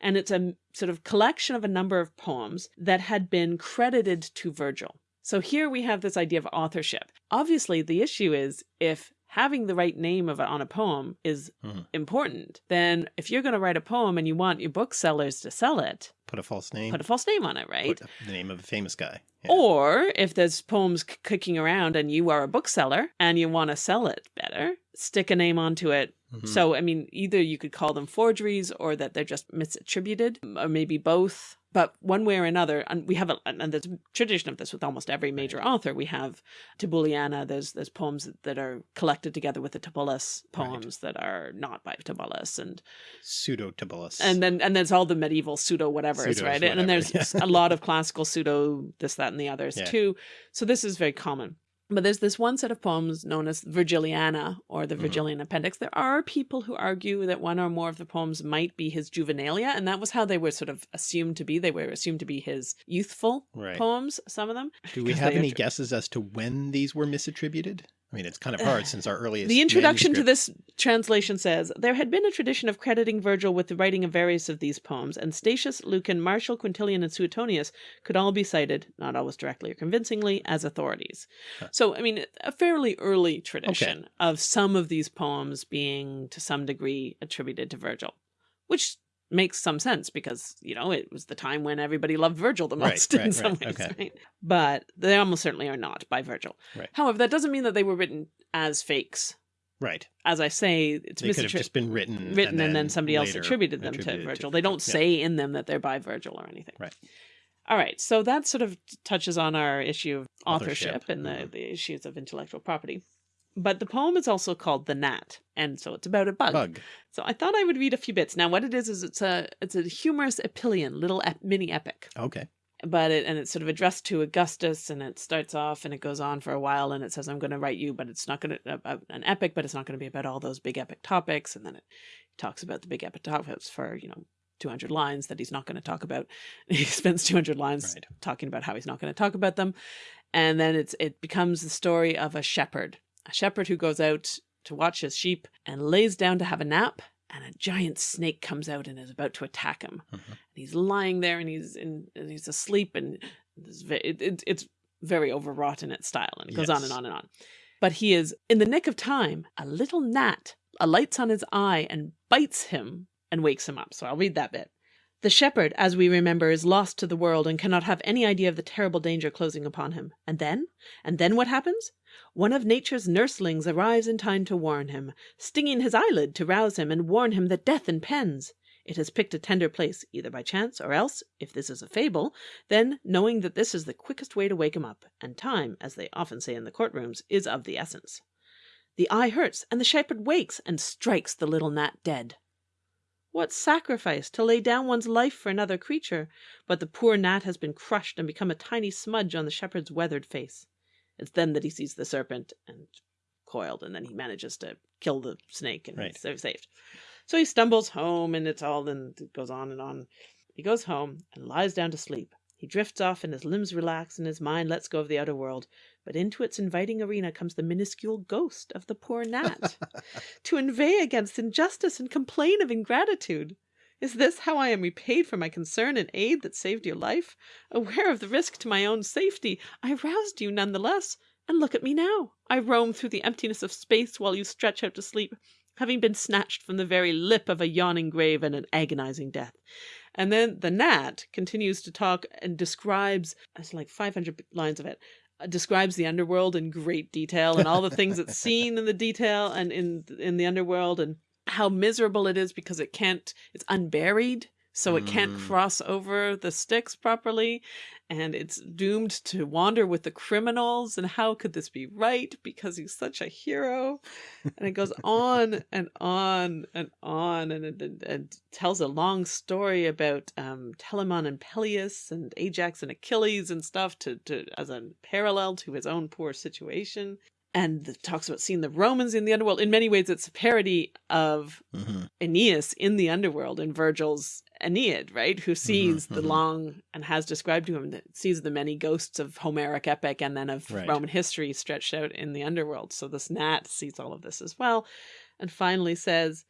And it's a sort of collection of a number of poems that had been credited to Virgil. So here we have this idea of authorship. Obviously, the issue is if having the right name of on a poem is Mhm. important, then if you're going to write a poem and you want your booksellers to sell it, Put a false name. put a false name on it, right? Put the name of a famous guy. Yeah. Or if there's poems c- kicking around and you are a bookseller and you want to sell it better, stick a name onto it Mhm. So, I mean, either you could call them forgeries or that they're just misattributed, or maybe both. But one way or another, and we have a, and there's a tradition of this with almost every major author. We have Tibulliana. There's there's poems that are collected together with the Tibullus Right. poems that are not by Tibullus, and Pseudo Tibullus. and then and there's all the medieval pseudo whatever's Pseudos right, and then there's yeah. a lot of classical pseudo this that and the others Yeah. too. So this is very common. But there's this one set of poems known as Virgiliana or the Mhm. Virgilian Appendix. There are people who argue that one or more of the poems might be his juvenilia, and that was how they were sort of assumed to be. They were assumed to be his youthful right. poems, some of them. Do we have any guesses as to when these were misattributed? I mean, it's kind of hard since our earliest. The introduction to this translation says there had been a tradition of crediting Virgil with the writing of various of these poems, and Statius, Lucan, Martial, Quintilian, and Suetonius could all be cited, not always directly or convincingly, as authorities. Huh. So, I mean, a fairly early tradition of some of these poems being to some degree attributed to Virgil, which makes some sense because, you know, it was the time when everybody loved Virgil the Right, most in right, some right, ways, okay. right? But they almost certainly are not by Virgil. Right. However, that doesn't mean that they were written as fakes Right. as I say, it's They could have just been written, written and then, somebody else attributed them attributed to Virgil. they don't yeah. say in them that they're by Virgil or anything. Right. All right. So that sort of touches on our issue of Authorship. authorship, and the, Mhm. the issues of intellectual property. But the poem is also called The Gnat, and so it's about a bug. bug. So I thought I would read a few bits. Now, what it is is it's a it's a humorous epyllion, little ep- mini epic Okay. but it and it's sort of addressed to Augustus, and it starts off and it goes on for a while, and it says, "I'm going to write you," but it's not going to uh, an epic, but it's not going to be about all those big epic topics, and then it talks about the big epic topics for you know 200 lines that he's not going to talk about. He spends 200 lines Right. talking about how he's not going to talk about them, and then it's it becomes the story of a shepherd, a shepherd who goes out to watch his sheep and lays down to have a nap. And a giant snake comes out and is about to attack him Mhm. and he's lying there and he's in and he's asleep and it's it, it, it's very overwrought in its style and it goes on and on and on but he is in the nick of time a little gnat alights on his eye and bites him and wakes him up so i'll read that bit the shepherd, as we remember, is lost to the world and cannot have any idea of the terrible danger closing upon him. And then? And then what happens? One of nature's nurslings arrives in time to warn him, stinging his eyelid to rouse him and warn him that death impends. It has picked a tender place, either by chance or else, if this is a fable, then knowing that this is the quickest way to wake him up, and time, as they often say in the courtrooms, is of the essence. The eye hurts, and the shepherd wakes and strikes the little gnat dead. What sacrifice to lay down one's life for another creature! But the poor gnat has been crushed and become a tiny smudge on the shepherd's weathered face. It's then that he sees the serpent and coiled, and then he manages to kill the snake and Right. he's saved. So he stumbles home, and it's all, and it goes on and on. He goes home and lies down to sleep. He drifts off, and his limbs relax, and his mind lets go of the outer world. But into its inviting arena comes the minuscule ghost of the poor gnat to inveigh against injustice and complain of ingratitude. Is this how I am repaid for my concern and aid that saved your life? Aware of the risk to my own safety, I roused you none the less. And look at me now. I roam through the emptiness of space while you stretch out to sleep, having been snatched from the very lip of a yawning grave and an agonizing death. And then the gnat continues to talk and describes, it's like 500 lines of it, describes the underworld in great detail and all the things it's seen in the detail and in in the underworld and how miserable it is because it can't it's unburied so it can't Mm. cross over the Styx properly and it's doomed to wander with the criminals and how could this be right because he's such a hero and it goes on and on and on and, and, and, and tells a long story about um, Telamon and Peleus and Ajax and Achilles and stuff to, to as a parallel to his own poor situation and talks about seeing the Romans in the underworld in many ways it's a parody of hmm Aeneas in the underworld in Virgil's Aeneid, right? Who sees the mhm. long and has described to him that sees the many ghosts of Homeric epic and then of Right. Roman history stretched out in the underworld. So this gnat sees all of this as well, and finally says,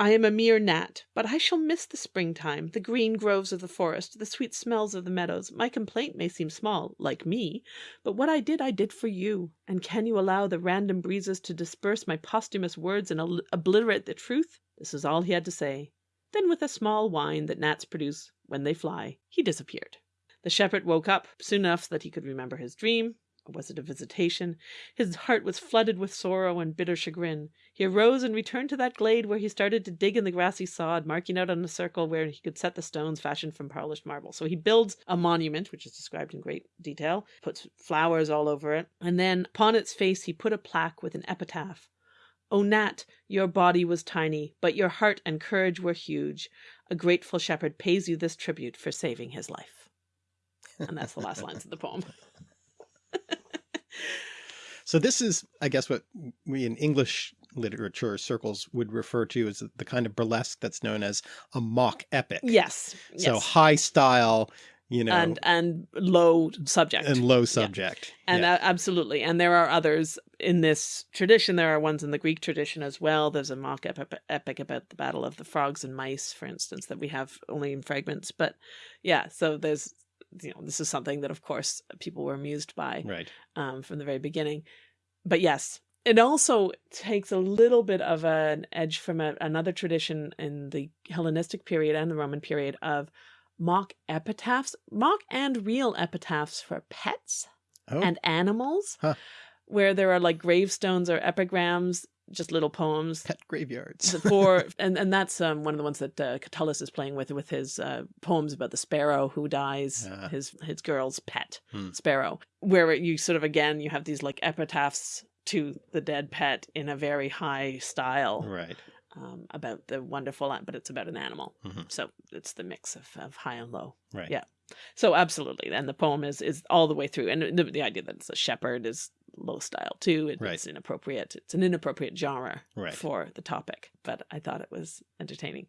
I am a mere gnat, but I shall miss the springtime, the green groves of the forest, the sweet smells of the meadows. My complaint may seem small, like me, but what I did, I did for you. And can you allow the random breezes to disperse my posthumous words and obliterate the truth? This is all he had to say. Then, with a small whine that gnats produce when they fly, he disappeared. The shepherd woke up soon enough that he could remember his dream, Or was it a visitation? His heart was flooded with sorrow and bitter chagrin. He arose and returned to that glade where he started to dig in the grassy sod, marking out on a circle where he could set the stones fashioned from polished marble. So he builds a monument, which is described in great detail, puts flowers all over it, and then upon its face he put a plaque with an epitaph. O Gnat, your body was tiny, but your heart and courage were huge. A grateful shepherd pays you this tribute for saving his life. And that's the last lines of the poem. So this is, I guess, what we in English literature circles would refer to as the kind of burlesque that's known as a mock epic. Yes. So yes. high style, you know, and and low subject. and low subject. And Yeah. a- absolutely. And there are others in this tradition. There are ones in the Greek tradition as well. There's a mock epic, epic about the Battle of the Frogs and Mice, for instance, that we have only in fragments. But yeah, so there's, you know, this is something that, of course, people were amused by right. um, from the very beginning. But yes, it also takes a little bit of an edge from a, another tradition in the Hellenistic period and the Roman period of mock epitaphs, mock and real epitaphs for pets Oh, and animals, Huh. where there are like gravestones or epigrams, just little poems pet graveyards. for and and that's um, one of the ones that uh, Catullus is playing with with his uh, poems about the sparrow who dies, Ah. his his girl's pet Hmm. sparrow, where you sort of again you have these like epitaphs to the dead pet in a very high style right. um, about the wonderful, but it's about an animal, Mhm. so it's the mix of, of high and low. Right. Yeah. So absolutely, and the poem is is all the way through, and the, the idea that it's a shepherd is low style too. It- Right. It's inappropriate. It's an inappropriate genre Right. for the topic, but I thought it was entertaining.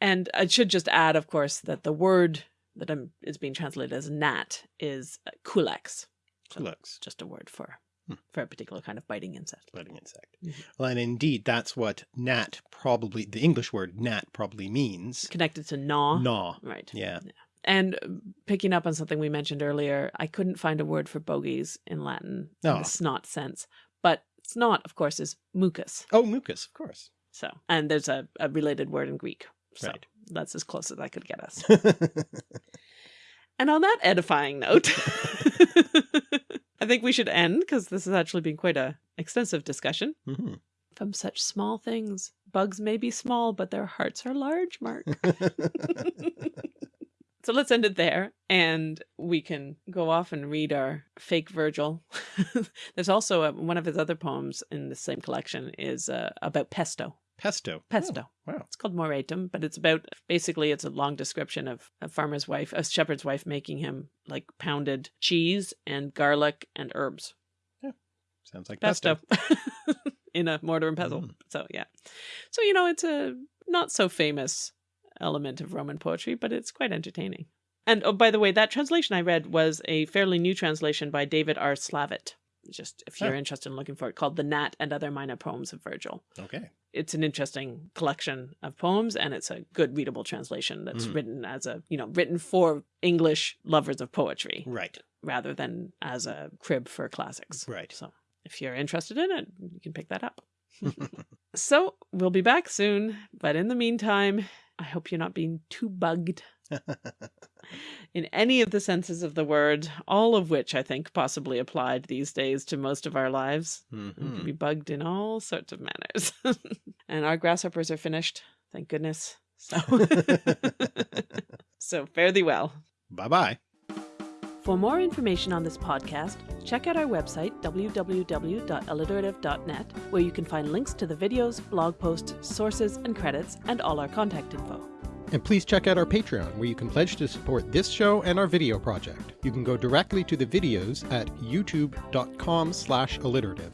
And I should just add, of course, that the word that I'm, is being translated as gnat is uh, culex. So Looks just a word for Hmm. for a particular kind of biting insect. biting insect. Mhm. Well, and indeed, that's what gnat probably, the English word gnat probably means. Connected to gnaw. Gnaw. Right. Yeah. And uh, picking up on something we mentioned earlier, I couldn't find a word for bogies in Latin in Oh. the snot sense. But snot, of course, is mucus. Oh, mucus, of course. So, and there's a, a related word in Greek. So Right. that's as close as I could get us. And on that edifying note, I think we should end because this has actually been quite a extensive discussion. Mhm. From such small things, bugs may be small, but their hearts are large, Mark. so let's end it there, and we can go off and read our fake Virgil. There's also a, one of his other poems in the same collection is uh, about pesto. Pesto. Pesto. Oh, wow. It's called Moretum, but it's about basically it's a long description of a farmer's wife, a shepherd's wife making him like pounded cheese and garlic and herbs. Yeah. Sounds like Pesto. pesto. In a mortar and pestle. Mm. So yeah. So you know, it's a not so famous element of Roman poetry, but it's quite entertaining. And oh, by the way, that translation I read was a fairly new translation by David R. Slavitt. Just if you're Oh. interested in looking for it, called The Gnat and Other Minor Poems of Virgil Okay. It's an interesting collection of poems and it's a good readable translation that's Mhm. written as a you know written for english lovers of poetry Right. rather than as a crib for classics Right. so if you're interested in it you can pick that up so we'll be back soon but in the meantime i hope you're not being too bugged in any of the senses of the word all of which i think possibly applied these days to most of our lives we Mhm. can be bugged in all sorts of manners. and our grasshoppers are finished, thank goodness. So, so fare thee well. Bye bye. For more information on this podcast, check out our website, www.alliterative.net, where you can find links to the videos, blog posts, sources, and credits, and all our contact info. And please check out our Patreon, where you can pledge to support this show and our video project. You can go directly to the videos at youtube.com slash alliterative.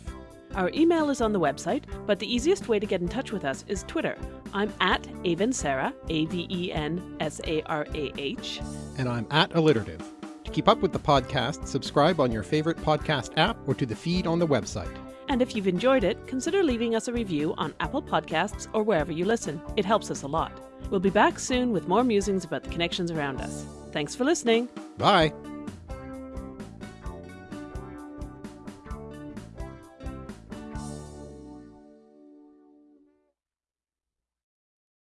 Our email is on the website, but the easiest way to get in touch with us is Twitter. I'm at Avensarah, A V E N S A R A H. And I'm at alliterative. To keep up with the podcast, subscribe on your favorite podcast app or to the feed on the website. And if you've enjoyed it, consider leaving us a review on Apple Podcasts or wherever you listen. It helps us a lot. We'll be back soon with more musings about the connections around us. Thanks for listening. Bye!